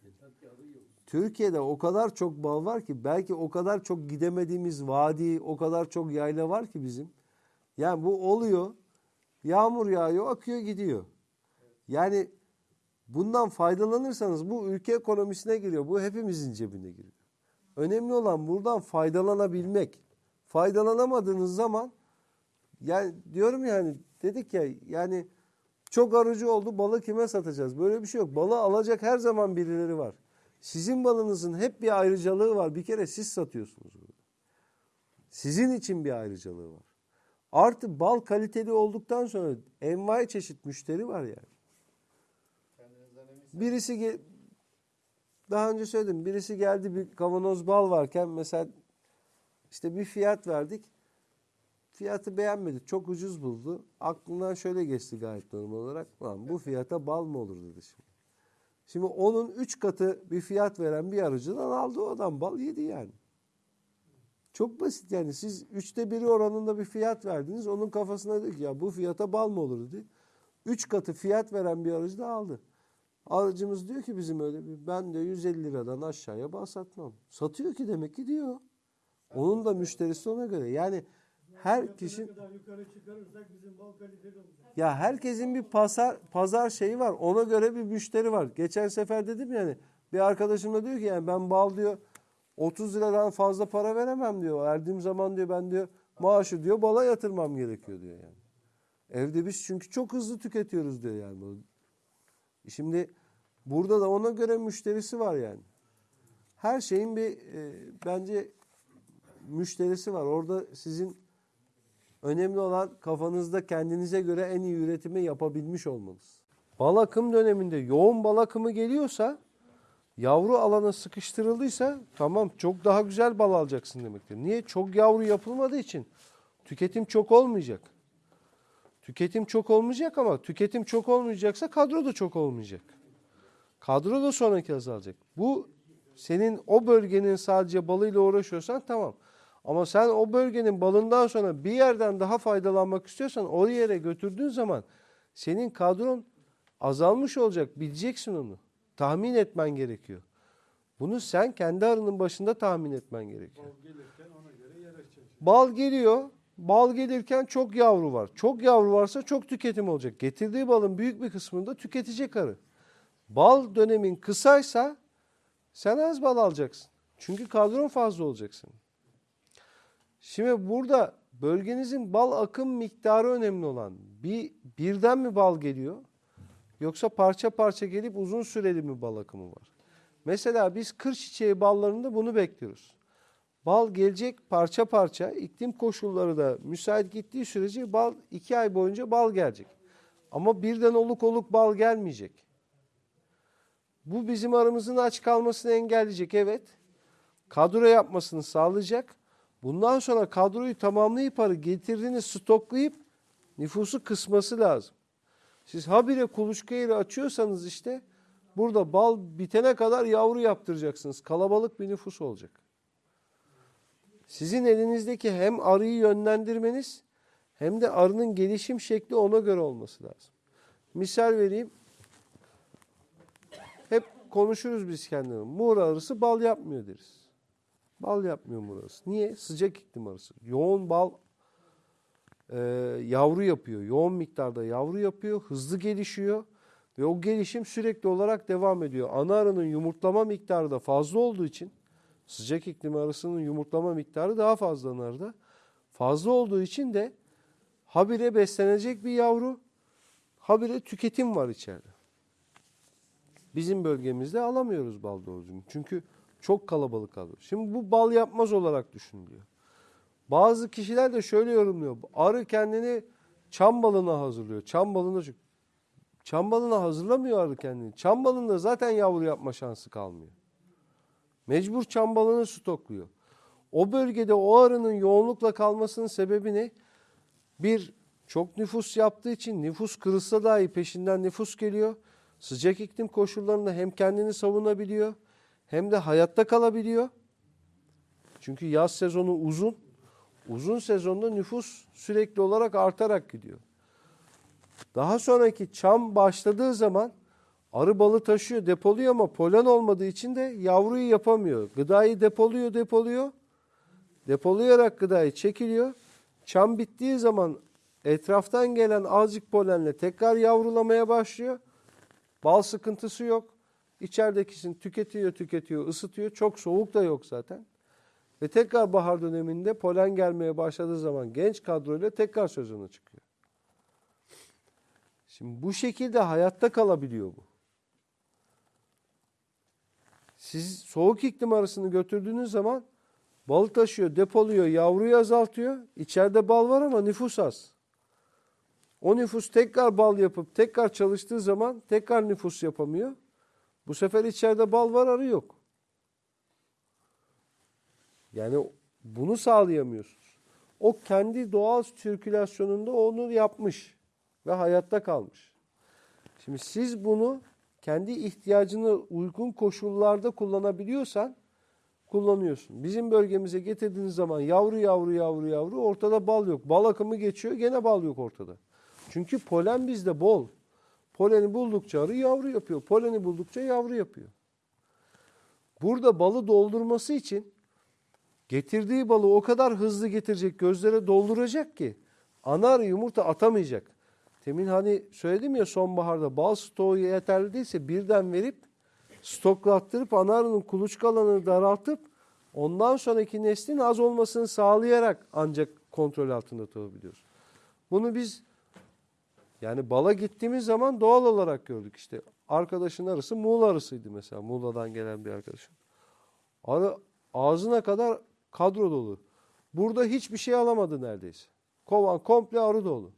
Türkiye'de o kadar çok bal var ki belki o kadar çok gidemediğimiz vadi, o kadar çok yayla var ki bizim. Yani bu oluyor. Yağmur yağıyor, akıyor gidiyor. Yani bundan faydalanırsanız bu ülke ekonomisine giriyor. Bu hepimizin cebine giriyor. Önemli olan buradan faydalanabilmek. Faydalanamadığınız zaman yani diyorum yani dedik ya yani çok arıcı oldu balı kime satacağız? Böyle bir şey yok. Balı alacak her zaman birileri var. Sizin balınızın hep bir ayrıcalığı var. Bir kere siz satıyorsunuz bunu. Sizin için bir ayrıcalığı var. Artı bal kaliteli olduktan sonra envai çeşit müşteri var yani. Birisi gel daha önce söyledim. Birisi geldi bir kavanoz bal varken mesela işte bir fiyat verdik. Fiyatı beğenmedi. Çok ucuz buldu. Aklından şöyle geçti gayet normal olarak. Lan bu fiyata bal mı olur dedi şimdi. Şimdi onun üç katı bir fiyat veren bir arıcıdan aldı o adam bal yedi yani. Çok basit yani siz üçte biri oranında bir fiyat verdiniz. Onun kafasına dedi ki ya bu fiyata bal mı olur dedi. Üç katı fiyat veren bir arıcı da aldı. Aracımız diyor ki bizim öyle bir ben de 150 liradan aşağıya bal satmam. Satıyor ki demek ki diyor. Onun da müşterisi ona göre. Yani her kişi ya herkesin bir pazar pazar şeyi var. Ona göre bir müşteri var. Geçen sefer dedim yani bir arkadaşım da diyor ki yani ben bal diyor 30 liradan fazla para veremem diyor. Verdiğim zaman diyor ben diyor maaşı diyor bala yatırmam gerekiyor diyor yani. Evde biz çünkü çok hızlı tüketiyoruz diyor yani. Şimdi burada da ona göre müşterisi var yani. Her şeyin bir e, bence müşterisi var. Orada sizin önemli olan kafanızda kendinize göre en iyi üretimi yapabilmiş olmanız. Bal akım döneminde yoğun bal akımı geliyorsa yavru alana sıkıştırıldıysa tamam çok daha güzel bal alacaksın demektir. Niye? Çok yavru yapılmadığı için tüketim çok olmayacak. Tüketim çok olmayacak ama tüketim çok olmayacaksa kadro da çok olmayacak. Kadro da sonraki azalacak. Bu senin o bölgenin sadece balıyla uğraşıyorsan tamam. Ama sen o bölgenin balından sonra bir yerden daha faydalanmak istiyorsan o yere götürdüğün zaman senin kadron azalmış olacak. Bileceksin onu. Tahmin etmen gerekiyor. Bunu sen kendi arının başında tahmin etmen gerekiyor. gelirken ona göre yer. Bal geliyor. Bal gelirken çok yavru var. Çok yavru varsa çok tüketim olacak. Getirdiği balın büyük bir kısmını da tüketecek arı. Bal dönemin kısaysa sen az bal alacaksın. Çünkü kadron fazla olacaksın. Şimdi burada bölgenizin bal akım miktarı önemli olan. Bir birden mi bal geliyor? Yoksa parça parça gelip uzun süreli mi bal akımı var? Mesela biz kır çiçeği ballarında bunu bekliyoruz. Bal gelecek parça parça iklim koşulları da müsait gittiği sürece bal iki ay boyunca bal gelecek. Ama birden oluk oluk bal gelmeyecek. Bu bizim aramızın aç kalmasını engelleyecek evet. Kadro yapmasını sağlayacak. Bundan sonra kadroyu tamamlayıp arı getirdiğiniz stoklayıp nüfusu kısması lazım. Siz habire kuluçka yeri açıyorsanız işte burada bal bitene kadar yavru yaptıracaksınız. Kalabalık bir nüfus olacak. Sizin elinizdeki hem arıyı yönlendirmeniz hem de arının gelişim şekli ona göre olması lazım. Misal vereyim. Hep konuşuruz biz kendimiz. Muğra arısı bal yapmıyor deriz. Bal yapmıyor Muğra arısı. Niye? Sıcak iklim arısı. Yoğun bal e, yavru yapıyor. Yoğun miktarda yavru yapıyor. Hızlı gelişiyor. Ve o gelişim sürekli olarak devam ediyor. Ana arının yumurtlama miktarı da fazla olduğu için sıcak iklim arısının yumurtlama miktarı daha fazla narda. Fazla olduğu için de habire beslenecek bir yavru, habire tüketim var içeride. Bizim bölgemizde alamıyoruz bal doğru. Çünkü çok kalabalık alıyor. Şimdi bu bal yapmaz olarak düşünülüyor. Bazı kişiler de şöyle yorumluyor. Arı kendini çam balına hazırlıyor. Çam balına çam balına hazırlamıyor arı kendini. Çam balında zaten yavru yapma şansı kalmıyor. Mecbur çam balını stokluyor. O bölgede o arının yoğunlukla kalmasının sebebi ne? Bir, çok nüfus yaptığı için nüfus kırılsa dahi peşinden nüfus geliyor. Sıcak iklim koşullarında hem kendini savunabiliyor hem de hayatta kalabiliyor. Çünkü yaz sezonu uzun. Uzun sezonda nüfus sürekli olarak artarak gidiyor. Daha sonraki çam başladığı zaman arı balı taşıyor, depoluyor ama polen olmadığı için de yavruyu yapamıyor. Gıdayı depoluyor, depoluyor. Depolayarak gıdayı çekiliyor. Çam bittiği zaman etraftan gelen azıcık polenle tekrar yavrulamaya başlıyor. Bal sıkıntısı yok. İçeridekisini tüketiyor, tüketiyor, ısıtıyor. Çok soğuk da yok zaten. Ve tekrar bahar döneminde polen gelmeye başladığı zaman genç kadroyla tekrar sezona çıkıyor. Şimdi bu şekilde hayatta kalabiliyor bu. Siz soğuk iklim arasını götürdüğünüz zaman bal taşıyor, depoluyor, yavruyu azaltıyor. İçeride bal var ama nüfus az. O nüfus tekrar bal yapıp tekrar çalıştığı zaman tekrar nüfus yapamıyor. Bu sefer içeride bal var arı yok. Yani bunu sağlayamıyorsunuz. O kendi doğal sirkülasyonunda onu yapmış ve hayatta kalmış. Şimdi siz bunu kendi ihtiyacına uygun koşullarda kullanabiliyorsan kullanıyorsun. Bizim bölgemize getirdiğiniz zaman yavru yavru yavru yavru ortada bal yok. Bal akımı geçiyor gene bal yok ortada. Çünkü polen bizde bol. Poleni buldukça arı yavru yapıyor. Poleni buldukça yavru yapıyor. Burada balı doldurması için getirdiği balı o kadar hızlı getirecek, gözlere dolduracak ki ana arı yumurta atamayacak. Temin hani söyledim ya sonbaharda bal stoğu yeterli değilse birden verip stoklattırıp ana arının kuluçka alanını daraltıp ondan sonraki neslin az olmasını sağlayarak ancak kontrol altında tutabiliyoruz. Bunu biz yani bala gittiğimiz zaman doğal olarak gördük işte. Arkadaşın arısı Muğla arısıydı mesela. Muğla'dan gelen bir arkadaşım. Arı ağzına kadar kadro dolu. Burada hiçbir şey alamadı neredeyse. Kovan komple arı dolu.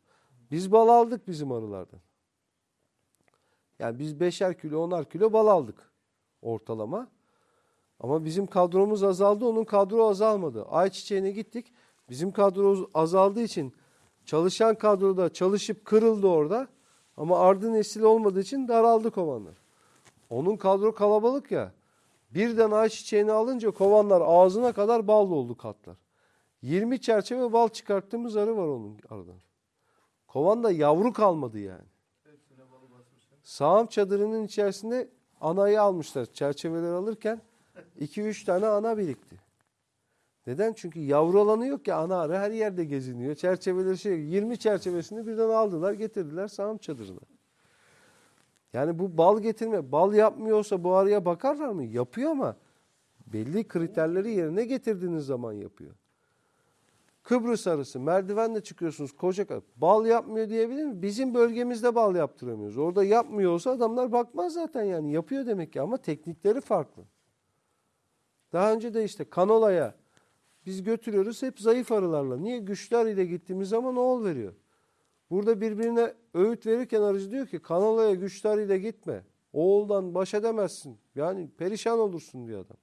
Biz bal aldık bizim arılardan. Yani biz beşer kilo, onar kilo bal aldık ortalama. Ama bizim kadromuz azaldı, onun kadro azalmadı. Ayçiçeğine gittik. Bizim kadro azaldığı için çalışan kadroda çalışıp kırıldı orada. Ama ardı nesil olmadığı için daraldı kovanlar. Onun kadro kalabalık ya. Birden ayçiçeğini alınca kovanlar ağzına kadar bal doldu katlar. 20 çerçeve bal çıkarttığımız arı var onun aradan. Kovanda yavru kalmadı yani. Sağım çadırının içerisinde anayı almışlar. Çerçeveleri alırken 2-3 tane ana birikti. Neden? Çünkü yavru alanı yok ki ana arı her yerde geziniyor. Çerçeveleri şey 20 çerçevesini birden aldılar getirdiler sağım çadırına. Yani bu bal getirme, bal yapmıyorsa bu arıya bakarlar mı? Yapıyor ama belli kriterleri yerine getirdiğiniz zaman yapıyor. Kıbrıs arısı merdivenle çıkıyorsunuz koca. Bal yapmıyor diyebilir mi? Bizim bölgemizde bal yaptıramıyoruz. Orada yapmıyor olsa adamlar bakmaz zaten yani yapıyor demek ki ama teknikleri farklı. Daha önce de işte kanolaya biz götürüyoruz hep zayıf arılarla. Niye? Güçlü arıyla gittiğimiz zaman oğul veriyor. Burada birbirine öğüt verirken arıcı diyor ki kanolaya güçlü arıyla gitme. Oğuldan baş edemezsin. Yani perişan olursun diyor adam.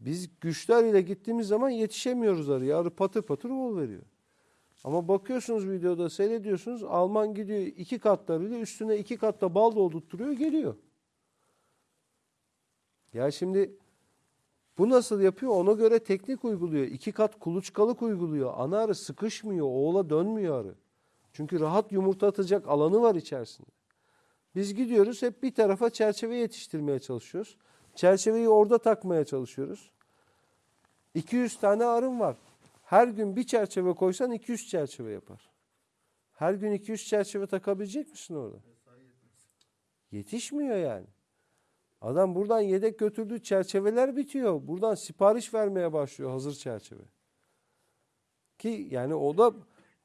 Biz güçlü arıyla gittiğimiz zaman yetişemiyoruz arıya. Arı patır patır oğul veriyor. Ama bakıyorsunuz videoda seyrediyorsunuz Alman gidiyor iki katlarıyla üstüne iki katta bal doldurtturuyor geliyor. Ya şimdi bu nasıl yapıyor? Ona göre teknik uyguluyor. İki kat kuluçkalık uyguluyor. Ana arı sıkışmıyor. Oğula dönmüyor arı. Çünkü rahat yumurta atacak alanı var içerisinde. Biz gidiyoruz hep bir tarafa çerçeve yetiştirmeye çalışıyoruz. Çerçeveyi orada takmaya çalışıyoruz. 200 tane arım var. Her gün bir çerçeve koysan 200 çerçeve yapar. Her gün 200 çerçeve takabilecek misin orada? Yetişmiyor yani. Adam buradan yedek götürdüğü çerçeveler bitiyor. Buradan sipariş vermeye başlıyor hazır çerçeve. Ki yani o da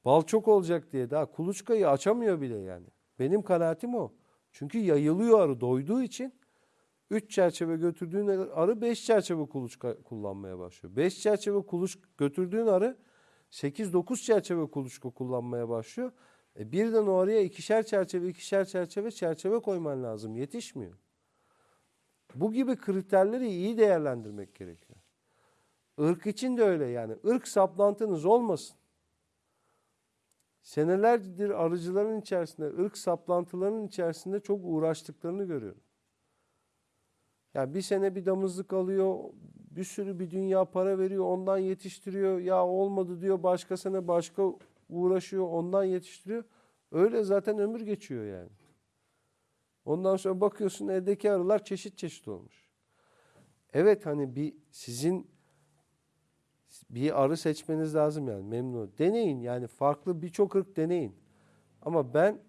bal çok olacak diye daha kuluçkayı açamıyor bile yani. Benim kanaatim o. Çünkü yayılıyor arı doyduğu için 3 çerçeve götürdüğün arı 5 çerçeve kuluçka kullanmaya başlıyor. 5 çerçeve kuluç götürdüğün arı 8-9 çerçeve kuluçka kullanmaya başlıyor. E birden o araya ikişer çerçeve ikişer çerçeve çerçeve koyman lazım. Yetişmiyor. Bu gibi kriterleri iyi değerlendirmek gerekiyor. Irk için de öyle yani. Irk saplantınız olmasın. Senelerdir arıcıların içerisinde, ırk saplantılarının içerisinde çok uğraştıklarını görüyorum. Yani bir sene bir damızlık alıyor, bir sürü bir dünya para veriyor, ondan yetiştiriyor. Ya olmadı diyor, başka sene başka uğraşıyor, ondan yetiştiriyor. Öyle zaten ömür geçiyor yani. Ondan sonra bakıyorsun eldeki arılar çeşit çeşit olmuş. Evet hani bir sizin bir arı seçmeniz lazım yani memnun. Deneyin yani farklı birçok ırk deneyin. Ama ben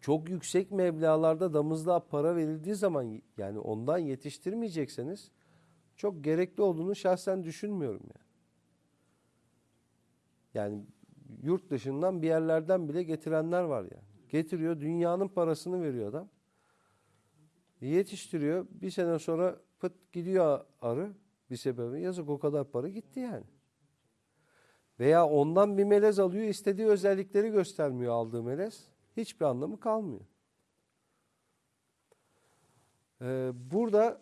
çok yüksek meblağlarda damızlığa para verildiği zaman yani ondan yetiştirmeyecekseniz çok gerekli olduğunu şahsen düşünmüyorum yani. Yani yurt dışından bir yerlerden bile getirenler var yani. Getiriyor dünyanın parasını veriyor adam. Yetiştiriyor bir sene sonra pıt gidiyor arı bir sebebi yazık o kadar para gitti yani. Veya ondan bir melez alıyor istediği özellikleri göstermiyor aldığı melez. Hiçbir anlamı kalmıyor. Ee, burada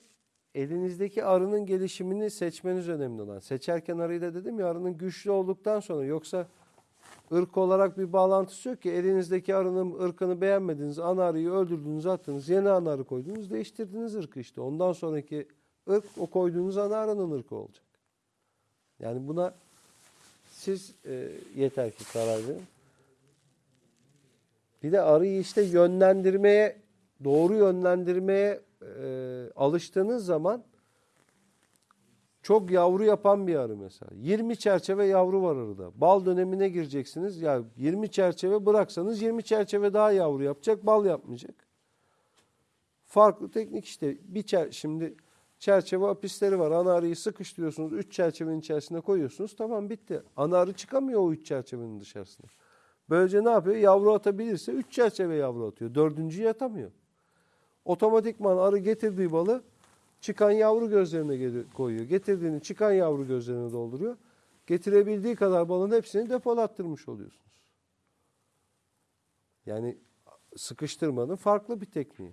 elinizdeki arının gelişimini seçmeniz önemli olan. Seçerken arıyı da dedim ya arının güçlü olduktan sonra yoksa ırk olarak bir bağlantısı yok ki elinizdeki arının ırkını beğenmediniz, ana arıyı öldürdünüz, attınız, yeni ana arı koydunuz, değiştirdiniz ırkı işte. Ondan sonraki ırk o koyduğunuz ana arının ırkı olacak. Yani buna siz e, yeter ki karar verin. Bir de arıyı işte yönlendirmeye, doğru yönlendirmeye e, alıştığınız zaman çok yavru yapan bir arı mesela. 20 çerçeve yavru var arıda. Bal dönemine gireceksiniz. Ya 20 çerçeve bıraksanız 20 çerçeve daha yavru yapacak, bal yapmayacak. Farklı teknik işte. Bir çer şimdi çerçeve apisleri var. Ana arıyı sıkıştırıyorsunuz. 3 çerçevenin içerisine koyuyorsunuz. Tamam bitti. Ana arı çıkamıyor o 3 çerçevenin dışarısına. Böylece ne yapıyor? Yavru atabilirse 3 çerçeve yavru atıyor. Dördüncüyü atamıyor. Otomatikman arı getirdiği balı çıkan yavru gözlerine koyuyor. Getirdiğini çıkan yavru gözlerine dolduruyor. Getirebildiği kadar balın hepsini depolattırmış oluyorsunuz. Yani sıkıştırmanın farklı bir tekniği.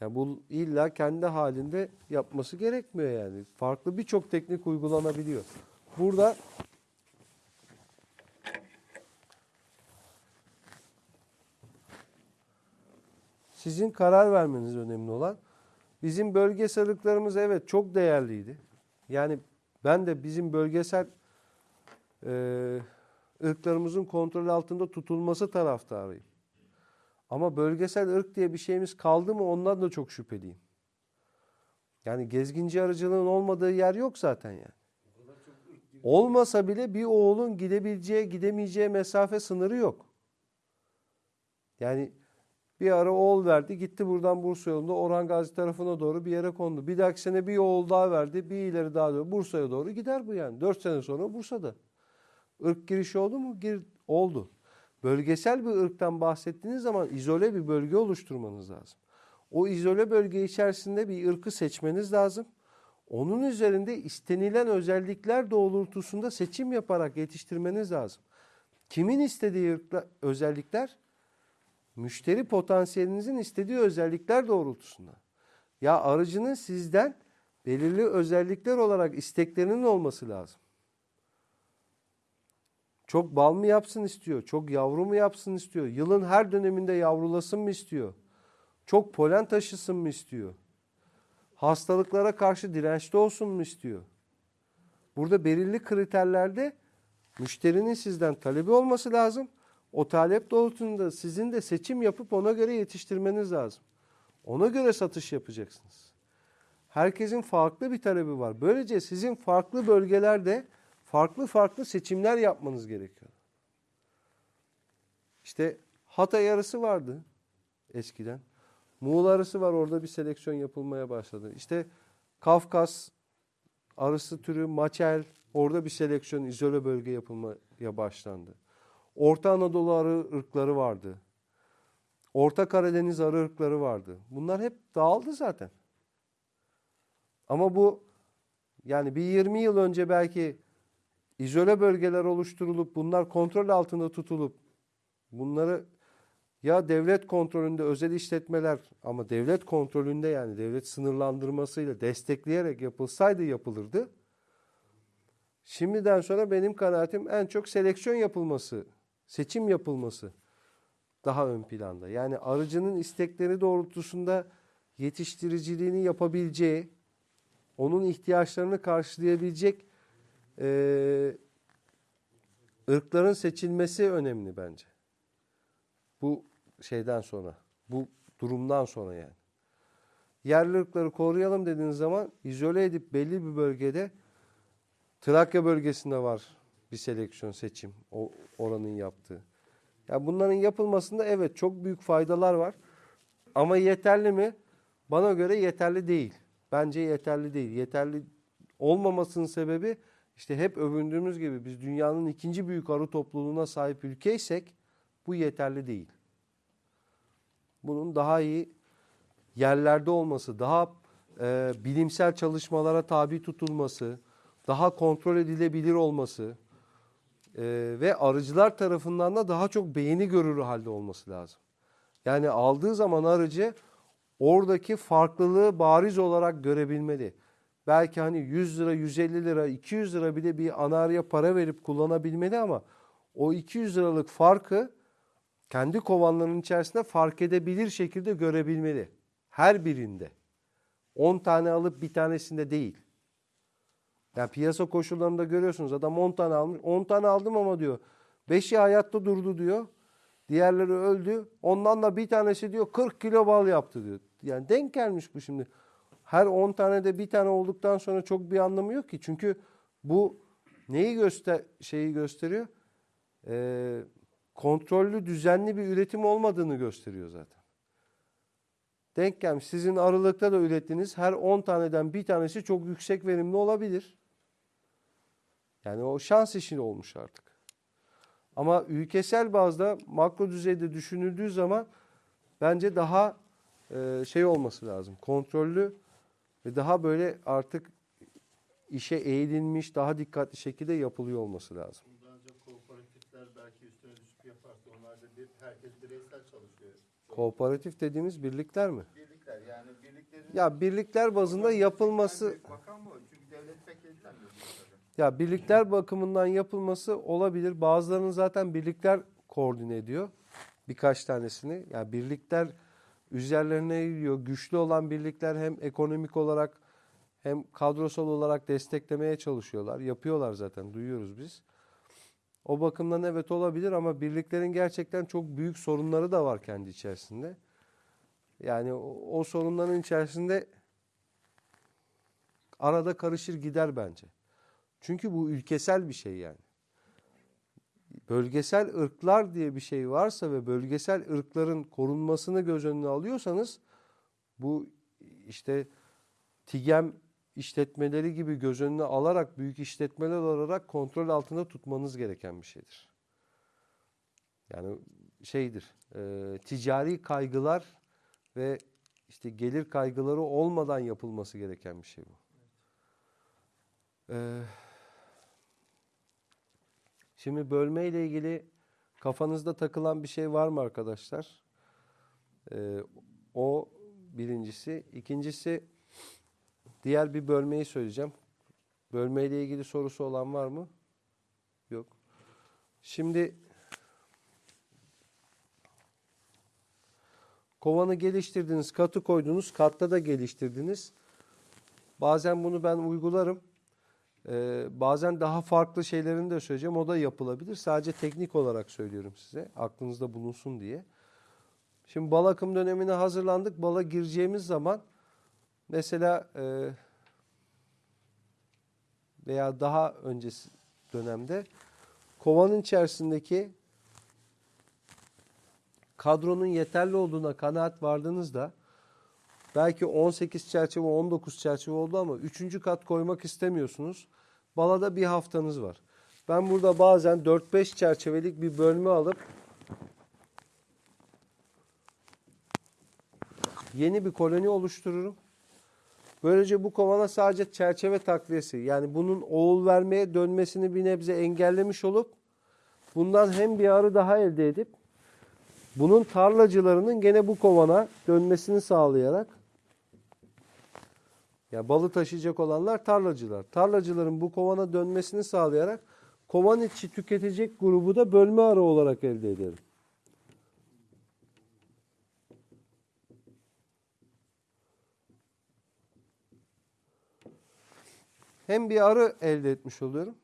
Yani bu illa kendi halinde yapması gerekmiyor yani. Farklı birçok teknik uygulanabiliyor. Burada sizin karar vermeniz önemli olan. Bizim bölgesel ırklarımız evet çok değerliydi. Yani ben de bizim bölgesel e, ırklarımızın kontrol altında tutulması taraftarıyım. Ama bölgesel ırk diye bir şeyimiz kaldı mı ondan da çok şüpheliyim. Yani gezginci arıcılığın olmadığı yer yok zaten yani. Olmasa bile bir oğulun gidebileceği, gidemeyeceği mesafe sınırı yok. Yani bir ara oğul verdi, gitti buradan Bursa yolunda Orhan Gazi tarafına doğru bir yere kondu. Bir dahaki sene bir oğul daha verdi, bir ileri daha doğru Bursa'ya doğru gider bu yani. Dört sene sonra Bursa'da. Irk girişi oldu mu? Gir, oldu. Bölgesel bir ırktan bahsettiğiniz zaman izole bir bölge oluşturmanız lazım. O izole bölge içerisinde bir ırkı seçmeniz lazım. Onun üzerinde istenilen özellikler doğrultusunda seçim yaparak yetiştirmeniz lazım. Kimin istediği ırkla, özellikler? Müşteri potansiyelinizin istediği özellikler doğrultusunda. Ya arıcının sizden belirli özellikler olarak isteklerinin olması lazım. Çok bal mı yapsın istiyor? Çok yavru mu yapsın istiyor? Yılın her döneminde yavrulasın mı istiyor? Çok polen taşısın mı istiyor? Hastalıklara karşı dirençli olsun mu istiyor? Burada belirli kriterlerde müşterinin sizden talebi olması lazım. O talep doğrultusunda sizin de seçim yapıp ona göre yetiştirmeniz lazım. Ona göre satış yapacaksınız. Herkesin farklı bir talebi var. Böylece sizin farklı bölgelerde farklı farklı seçimler yapmanız gerekiyor. İşte Hatay arısı vardı eskiden. Muğla arısı var orada bir seleksiyon yapılmaya başladı. İşte Kafkas arısı türü, maçel, Orada bir seleksiyon, izole bölge yapılmaya başlandı. Orta Anadolu arı ırkları vardı. Orta Karadeniz arı ırkları vardı. Bunlar hep dağıldı zaten. Ama bu yani bir 20 yıl önce belki izole bölgeler oluşturulup bunlar kontrol altında tutulup bunları ya devlet kontrolünde özel işletmeler ama devlet kontrolünde yani devlet sınırlandırmasıyla destekleyerek yapılsaydı yapılırdı. Şimdiden sonra benim kanaatim en çok seleksiyon yapılması, seçim yapılması daha ön planda. Yani arıcının istekleri doğrultusunda yetiştiriciliğini yapabileceği, onun ihtiyaçlarını karşılayabilecek eee ırkların seçilmesi önemli bence. Bu şeyden sonra, bu durumdan sonra yani. Yerli ırkları koruyalım dediğiniz zaman izole edip belli bir bölgede Trakya bölgesinde var bir seleksiyon seçim o oranın yaptığı. Ya bunların yapılmasında evet çok büyük faydalar var. Ama yeterli mi? Bana göre yeterli değil. Bence yeterli değil. Yeterli olmamasının sebebi işte hep övündüğümüz gibi biz dünyanın ikinci büyük arı topluluğuna sahip ülkeysek bu yeterli değil. Bunun daha iyi yerlerde olması, daha e, bilimsel çalışmalara tabi tutulması, daha kontrol edilebilir olması e, ve arıcılar tarafından da daha çok beğeni görür halde olması lazım. Yani aldığı zaman arıcı oradaki farklılığı bariz olarak görebilmeli. Belki hani 100 lira, 150 lira, 200 lira bile bir anarya para verip kullanabilmeli ama o 200 liralık farkı kendi kovanlarının içerisinde fark edebilir şekilde görebilmeli. Her birinde. 10 tane alıp bir tanesinde değil. Yani piyasa koşullarında görüyorsunuz adam 10 tane almış. 10 tane aldım ama diyor 5'i hayatta durdu diyor. Diğerleri öldü. Ondan da bir tanesi diyor 40 kilo bal yaptı diyor. Yani denk gelmiş bu şimdi. Her 10 tane de bir tane olduktan sonra çok bir anlamı yok ki. Çünkü bu neyi göster şeyi gösteriyor? Ee, kontrollü, düzenli bir üretim olmadığını gösteriyor zaten. Denk gelmiş. Sizin aralıkta da ürettiğiniz her 10 taneden bir tanesi çok yüksek verimli olabilir. Yani o şans işi olmuş artık. Ama ülkesel bazda makro düzeyde düşünüldüğü zaman bence daha e, şey olması lazım. Kontrollü ve daha böyle artık işe eğilinmiş, daha dikkatli şekilde yapılıyor olması lazım. Ancak kooperatifler belki üstüne düşüp yaparsa onlar da bir, herkes bireysel çalışıyor. Kooperatif dediğimiz birlikler mi? Birlikler yani birliklerin... Ya birlikler bazında yapılması Bakan mı? Çünkü devlet pek ilgilenmiyor bu işlerle. Ya birlikler bakımından yapılması olabilir. Bazılarının zaten birlikler koordine ediyor. Birkaç tanesini. Yani birlikler üzerlerine gidiyor. Güçlü olan birlikler hem ekonomik olarak hem kadrosal olarak desteklemeye çalışıyorlar. Yapıyorlar zaten. Duyuyoruz biz. O bakımdan evet olabilir ama birliklerin gerçekten çok büyük sorunları da var kendi içerisinde. Yani o, o sorunların içerisinde arada karışır gider bence. Çünkü bu ülkesel bir şey yani. Bölgesel ırklar diye bir şey varsa ve bölgesel ırkların korunmasını göz önüne alıyorsanız bu işte TİGEM işletmeleri gibi göz önüne alarak büyük işletmeler olarak kontrol altında tutmanız gereken bir şeydir. Yani şeydir, e, ticari kaygılar ve işte gelir kaygıları olmadan yapılması gereken bir şey bu. Ee, şimdi bölme ile ilgili kafanızda takılan bir şey var mı arkadaşlar? Ee, o birincisi. İkincisi diğer bir bölmeyi söyleyeceğim. Bölme ile ilgili sorusu olan var mı? Yok. Şimdi kovanı geliştirdiniz, katı koydunuz, katta da geliştirdiniz. Bazen bunu ben uygularım. Ee, bazen daha farklı şeylerini de söyleyeceğim. O da yapılabilir. Sadece teknik olarak söylüyorum size. Aklınızda bulunsun diye. Şimdi bal akım dönemine hazırlandık. Bala gireceğimiz zaman mesela e, veya daha öncesi dönemde kovanın içerisindeki kadronun yeterli olduğuna kanaat vardığınızda belki 18 çerçeve 19 çerçeve oldu ama 3. kat koymak istemiyorsunuz. Balada bir haftanız var. Ben burada bazen 4-5 çerçevelik bir bölme alıp yeni bir koloni oluştururum. Böylece bu kovana sadece çerçeve takviyesi yani bunun oğul vermeye dönmesini bir nebze engellemiş olup bundan hem bir arı daha elde edip bunun tarlacılarının gene bu kovana dönmesini sağlayarak ya balı taşıyacak olanlar tarlacılar. Tarlacıların bu kovana dönmesini sağlayarak kovan içi tüketecek grubu da bölme arı olarak elde ederim. Hem bir arı elde etmiş oluyorum.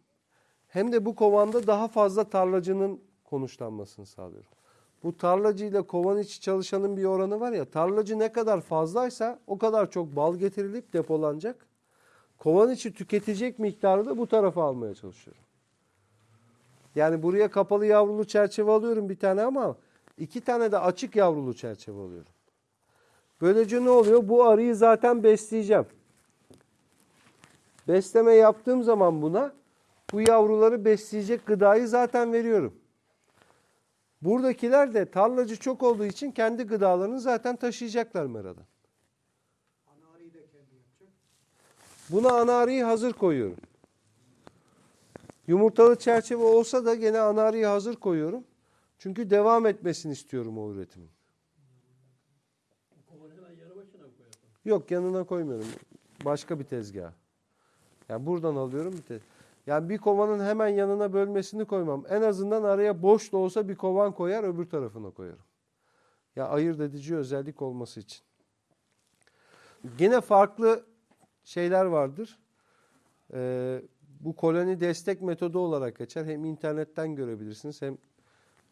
Hem de bu kovanda daha fazla tarlacının konuşlanmasını sağlıyorum. Bu tarlacıyla kovan içi çalışanın bir oranı var ya. Tarlacı ne kadar fazlaysa o kadar çok bal getirilip depolanacak. Kovan içi tüketecek miktarı da bu tarafa almaya çalışıyorum. Yani buraya kapalı yavrulu çerçeve alıyorum bir tane ama iki tane de açık yavrulu çerçeve alıyorum. Böylece ne oluyor? Bu arıyı zaten besleyeceğim. Besleme yaptığım zaman buna bu yavruları besleyecek gıdayı zaten veriyorum. Buradakiler de tarlacı çok olduğu için kendi gıdalarını zaten taşıyacaklar meradan. Ana arıyı da kendi yapacak. Buna ana arıyı hazır koyuyorum. Yumurtalı çerçeve olsa da gene ana arıyı hazır koyuyorum. Çünkü devam etmesini istiyorum o üretimin. Yok yanına koymuyorum. Başka bir tezgah. Yani buradan alıyorum bir tez. Yani bir kovanın hemen yanına bölmesini koymam. En azından araya boş da olsa bir kovan koyar öbür tarafına koyarım. Ya ayırt edici özellik olması için. Yine farklı şeyler vardır. Ee, bu koloni destek metodu olarak geçer. Hem internetten görebilirsiniz hem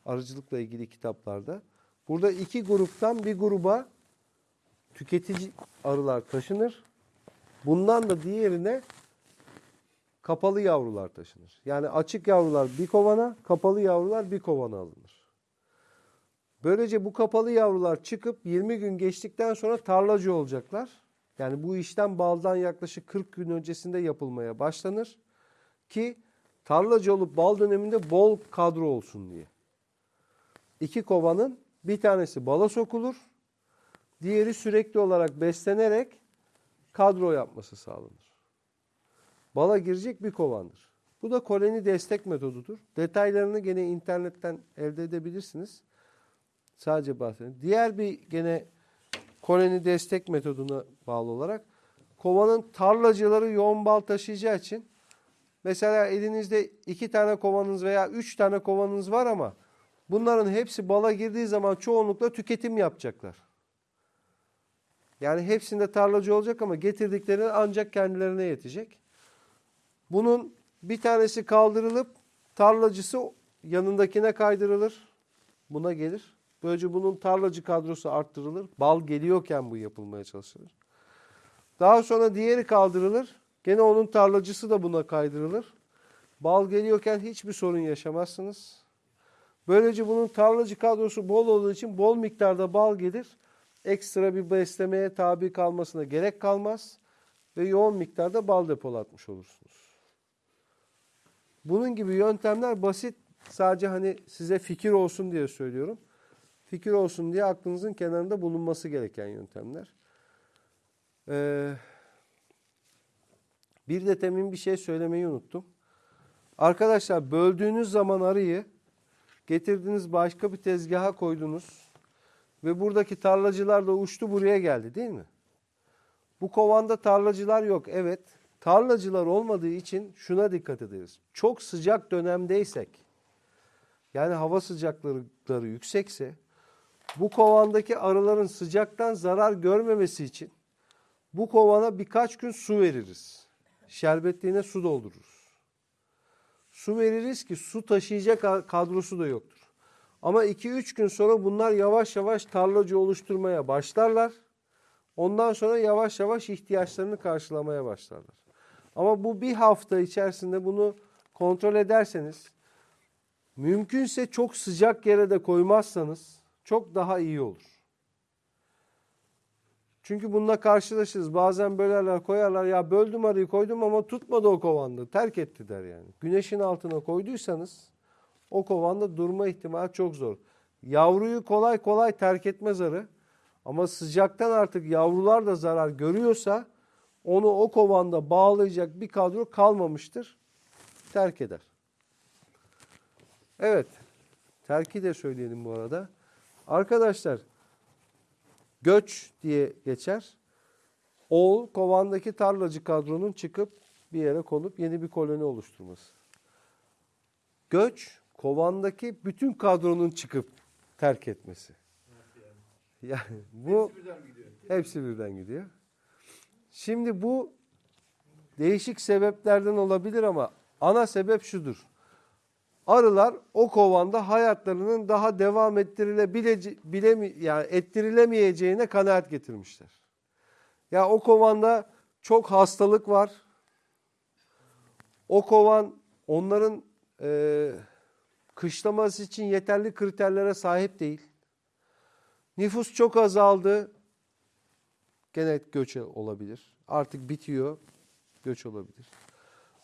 arıcılıkla ilgili kitaplarda. Burada iki gruptan bir gruba tüketici arılar taşınır. Bundan da diğerine kapalı yavrular taşınır. Yani açık yavrular bir kovana, kapalı yavrular bir kovana alınır. Böylece bu kapalı yavrular çıkıp 20 gün geçtikten sonra tarlacı olacaklar. Yani bu işlem baldan yaklaşık 40 gün öncesinde yapılmaya başlanır ki tarlacı olup bal döneminde bol kadro olsun diye. İki kovanın bir tanesi bala sokulur, diğeri sürekli olarak beslenerek kadro yapması sağlanır. Bala girecek bir kovandır. Bu da koloni destek metodudur. Detaylarını gene internetten elde edebilirsiniz. Sadece bahsedeyim. Diğer bir gene koloni destek metoduna bağlı olarak kovanın tarlacıları yoğun bal taşıyacağı için mesela elinizde iki tane kovanınız veya üç tane kovanınız var ama bunların hepsi bala girdiği zaman çoğunlukla tüketim yapacaklar. Yani hepsinde tarlacı olacak ama getirdikleri ancak kendilerine yetecek. Bunun bir tanesi kaldırılıp tarlacısı yanındakine kaydırılır. Buna gelir. Böylece bunun tarlacı kadrosu arttırılır. Bal geliyorken bu yapılmaya çalışılır. Daha sonra diğeri kaldırılır. Gene onun tarlacısı da buna kaydırılır. Bal geliyorken hiçbir sorun yaşamazsınız. Böylece bunun tarlacı kadrosu bol olduğu için bol miktarda bal gelir. Ekstra bir beslemeye tabi kalmasına gerek kalmaz. Ve yoğun miktarda bal depolatmış olursunuz. Bunun gibi yöntemler basit. Sadece hani size fikir olsun diye söylüyorum. Fikir olsun diye aklınızın kenarında bulunması gereken yöntemler. Ee, bir de temin bir şey söylemeyi unuttum. Arkadaşlar böldüğünüz zaman arıyı getirdiniz başka bir tezgaha koydunuz ve buradaki tarlacılar da uçtu buraya geldi değil mi? Bu kovanda tarlacılar yok evet. Tarlacılar olmadığı için şuna dikkat ederiz. Çok sıcak dönemdeysek yani hava sıcaklıkları yüksekse bu kovandaki arıların sıcaktan zarar görmemesi için bu kovana birkaç gün su veririz. Şerbetliğine su doldururuz. Su veririz ki su taşıyacak kadrosu da yoktur. Ama 2-3 gün sonra bunlar yavaş yavaş tarlacı oluşturmaya başlarlar. Ondan sonra yavaş yavaş ihtiyaçlarını karşılamaya başlarlar. Ama bu bir hafta içerisinde bunu kontrol ederseniz mümkünse çok sıcak yere de koymazsanız çok daha iyi olur. Çünkü bununla karşılaşırız. Bazen bölerler koyarlar. Ya böldüm arıyı koydum ama tutmadı o kovanda. Terk etti der yani. Güneşin altına koyduysanız o kovanda durma ihtimali çok zor. Yavruyu kolay kolay terk etmez arı. Ama sıcaktan artık yavrular da zarar görüyorsa onu o kovanda bağlayacak bir kadro kalmamıştır. Terk eder. Evet. Terki de söyleyelim bu arada. Arkadaşlar göç diye geçer. Oğul kovandaki tarlacı kadronun çıkıp bir yere konup yeni bir koloni oluşturması. Göç kovandaki bütün kadronun çıkıp terk etmesi. Yani bu Hepsi birden gidiyor. hepsi birden gidiyor. Şimdi bu değişik sebeplerden olabilir ama ana sebep şudur. Arılar o kovanda hayatlarının daha devam ettirilebilece bilemi yani ettirilemeyeceğine kanaat getirmişler. Ya o kovanda çok hastalık var. O kovan onların e, kışlaması için yeterli kriterlere sahip değil. Nüfus çok azaldı. Gene göç olabilir. Artık bitiyor. Göç olabilir.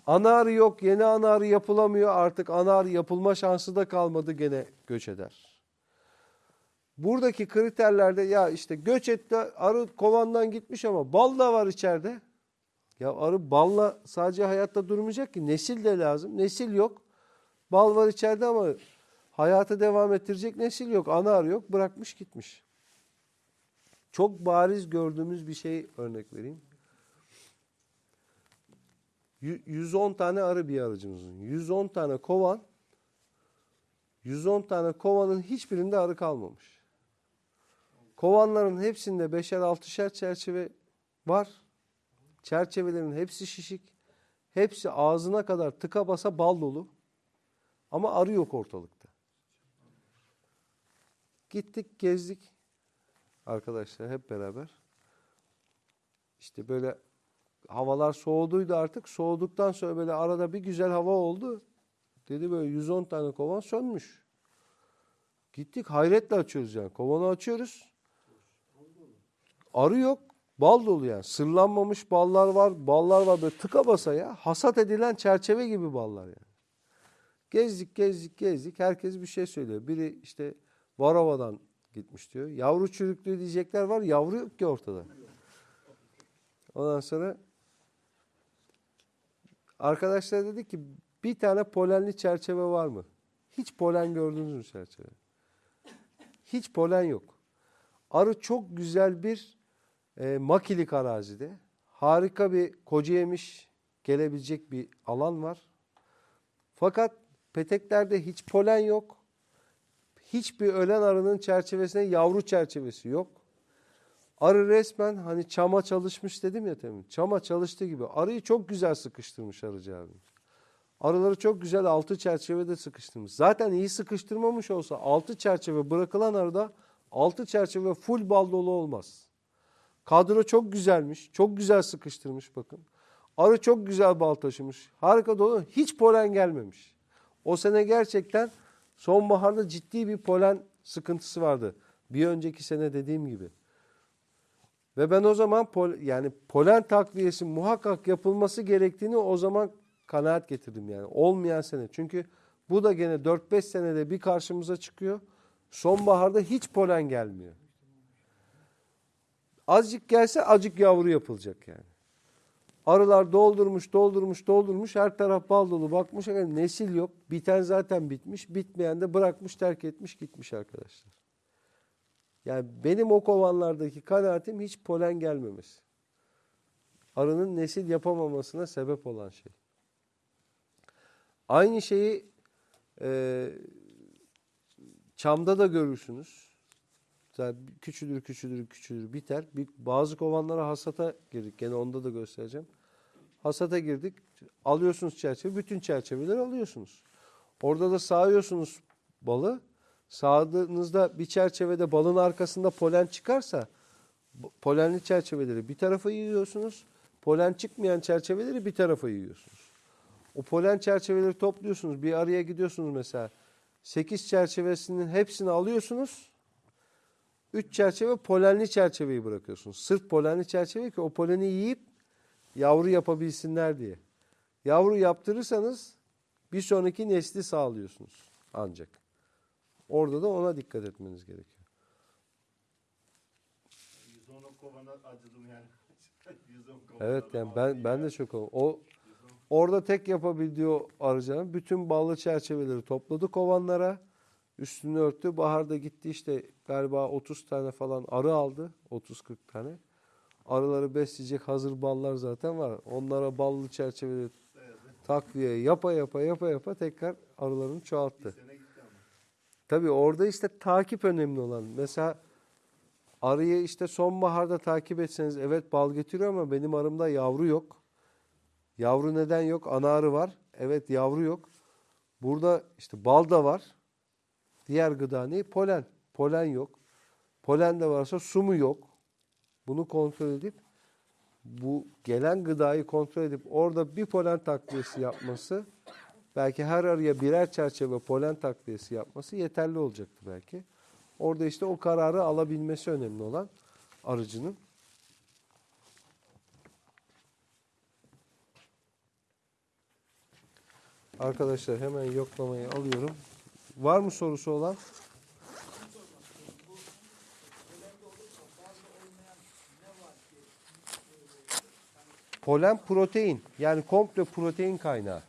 Ana arı yok. Yeni ana arı yapılamıyor. Artık ana arı yapılma şansı da kalmadı. Gene göç eder. Buradaki kriterlerde ya işte göç etti arı kovandan gitmiş ama bal da var içeride. Ya arı balla sadece hayatta durmayacak ki. Nesil de lazım. Nesil yok. Bal var içeride ama hayatı devam ettirecek nesil yok. Ana arı yok. Bırakmış gitmiş. Çok bariz gördüğümüz bir şey örnek vereyim. Yü- 110 tane arı bir arıcımızın. 110 tane kovan. 110 tane kovanın hiçbirinde arı kalmamış. Kovanların hepsinde beşer altışer çerçeve var. Çerçevelerin hepsi şişik. Hepsi ağzına kadar tıka basa bal dolu. Ama arı yok ortalıkta. Gittik gezdik arkadaşlar hep beraber. İşte böyle havalar soğuduydu artık. Soğuduktan sonra böyle arada bir güzel hava oldu. Dedi böyle 110 tane kovan sönmüş. Gittik hayretle açıyoruz yani. Kovanı açıyoruz. Arı yok. Bal dolu yani. Sırlanmamış ballar var. Ballar var böyle tıka basa ya. Hasat edilen çerçeve gibi ballar yani. Gezdik gezdik gezdik. Herkes bir şey söylüyor. Biri işte Varova'dan gitmiş diyor. Yavru çürüklüğü diyecekler var. Yavru yok ki ortada. Ondan sonra arkadaşlar dedi ki bir tane polenli çerçeve var mı? Hiç polen gördünüz mü çerçeve? Hiç polen yok. Arı çok güzel bir e, makilik arazide. Harika bir koca yemiş gelebilecek bir alan var. Fakat peteklerde hiç polen yok. Hiçbir ölen arının çerçevesine yavru çerçevesi yok. Arı resmen hani çama çalışmış dedim ya temin. Çama çalıştığı gibi arıyı çok güzel sıkıştırmış arıcı abimiz. Arıları çok güzel altı çerçevede sıkıştırmış. Zaten iyi sıkıştırmamış olsa altı çerçeve bırakılan arıda altı çerçeve full bal dolu olmaz. Kadro çok güzelmiş. Çok güzel sıkıştırmış bakın. Arı çok güzel bal taşımış. Harika dolu. Hiç polen gelmemiş. O sene gerçekten sonbaharda ciddi bir polen sıkıntısı vardı. Bir önceki sene dediğim gibi. Ve ben o zaman pol, yani polen takviyesi muhakkak yapılması gerektiğini o zaman kanaat getirdim yani. Olmayan sene. Çünkü bu da gene 4-5 senede bir karşımıza çıkıyor. Sonbaharda hiç polen gelmiyor. Azıcık gelse acık yavru yapılacak yani. Arılar doldurmuş, doldurmuş, doldurmuş. Her taraf bal dolu. Bakmış yani nesil yok. Biten zaten bitmiş. Bitmeyen de bırakmış, terk etmiş, gitmiş arkadaşlar. Yani benim o kovanlardaki kanaatim hiç polen gelmemesi. Arının nesil yapamamasına sebep olan şey. Aynı şeyi e, çamda da görürsünüz. Zaten küçülür, küçülür, küçülür, biter. Bir, bazı kovanlara hasata girdik. Gene onda da göstereceğim. Hasata girdik. Alıyorsunuz çerçeve. Bütün çerçeveleri alıyorsunuz. Orada da sağıyorsunuz balı. Sağdığınızda bir çerçevede balın arkasında polen çıkarsa polenli çerçeveleri bir tarafa yığıyorsunuz. Polen çıkmayan çerçeveleri bir tarafa yığıyorsunuz. O polen çerçeveleri topluyorsunuz. Bir araya gidiyorsunuz mesela. 8 çerçevesinin hepsini alıyorsunuz. Üç çerçeve polenli çerçeveyi bırakıyorsunuz. Sırf polenli çerçeve ki o poleni yiyip yavru yapabilsinler diye. Yavru yaptırırsanız bir sonraki nesli sağlıyorsunuz ancak. Orada da ona dikkat etmeniz gerekiyor. 110 kovana acıdım yani. 110 kovana. Evet yani ben ben de çok o o- orada tek yapabildiği arıcanın bütün ballı çerçeveleri topladı kovanlara. Üstünü örttü. Baharda gitti işte galiba 30 tane falan arı aldı. 30-40 tane. Arıları besleyecek hazır ballar zaten var. Onlara ballı çerçeveleri takviye yapa yapa yapa yapa tekrar arılarını çoğalttı. Tabii orada işte takip önemli olan. Mesela arıyı işte sonbaharda takip etseniz evet bal getiriyor ama benim arımda yavru yok. Yavru neden yok? Ana arı var. Evet yavru yok. Burada işte bal da var. Diğer gıda ne? Polen. Polen yok. Polen de varsa su mu yok? Bunu kontrol edip bu gelen gıdayı kontrol edip orada bir polen takviyesi yapması belki her arıya birer çerçeve polen takviyesi yapması yeterli olacaktı belki. Orada işte o kararı alabilmesi önemli olan arıcının. Arkadaşlar hemen yoklamayı alıyorum. Var mı sorusu olan? Polen protein. Yani komple protein kaynağı.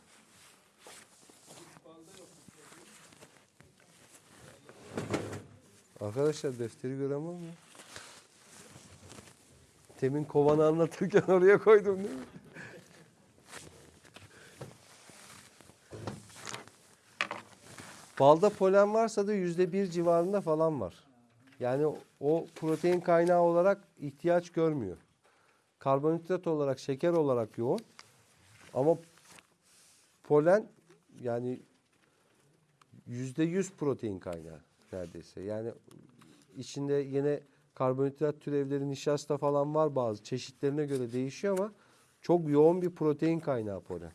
Arkadaşlar defteri gören var? Temin kovanı anlatırken oraya koydum değil mi? Balda polen varsa da yüzde bir civarında falan var. Yani o protein kaynağı olarak ihtiyaç görmüyor. Karbonhidrat olarak, şeker olarak yoğun. Ama polen yani yüzde yüz protein kaynağı neredeyse. Yani içinde yine karbonhidrat türevleri, nişasta falan var bazı çeşitlerine göre değişiyor ama çok yoğun bir protein kaynağı polen.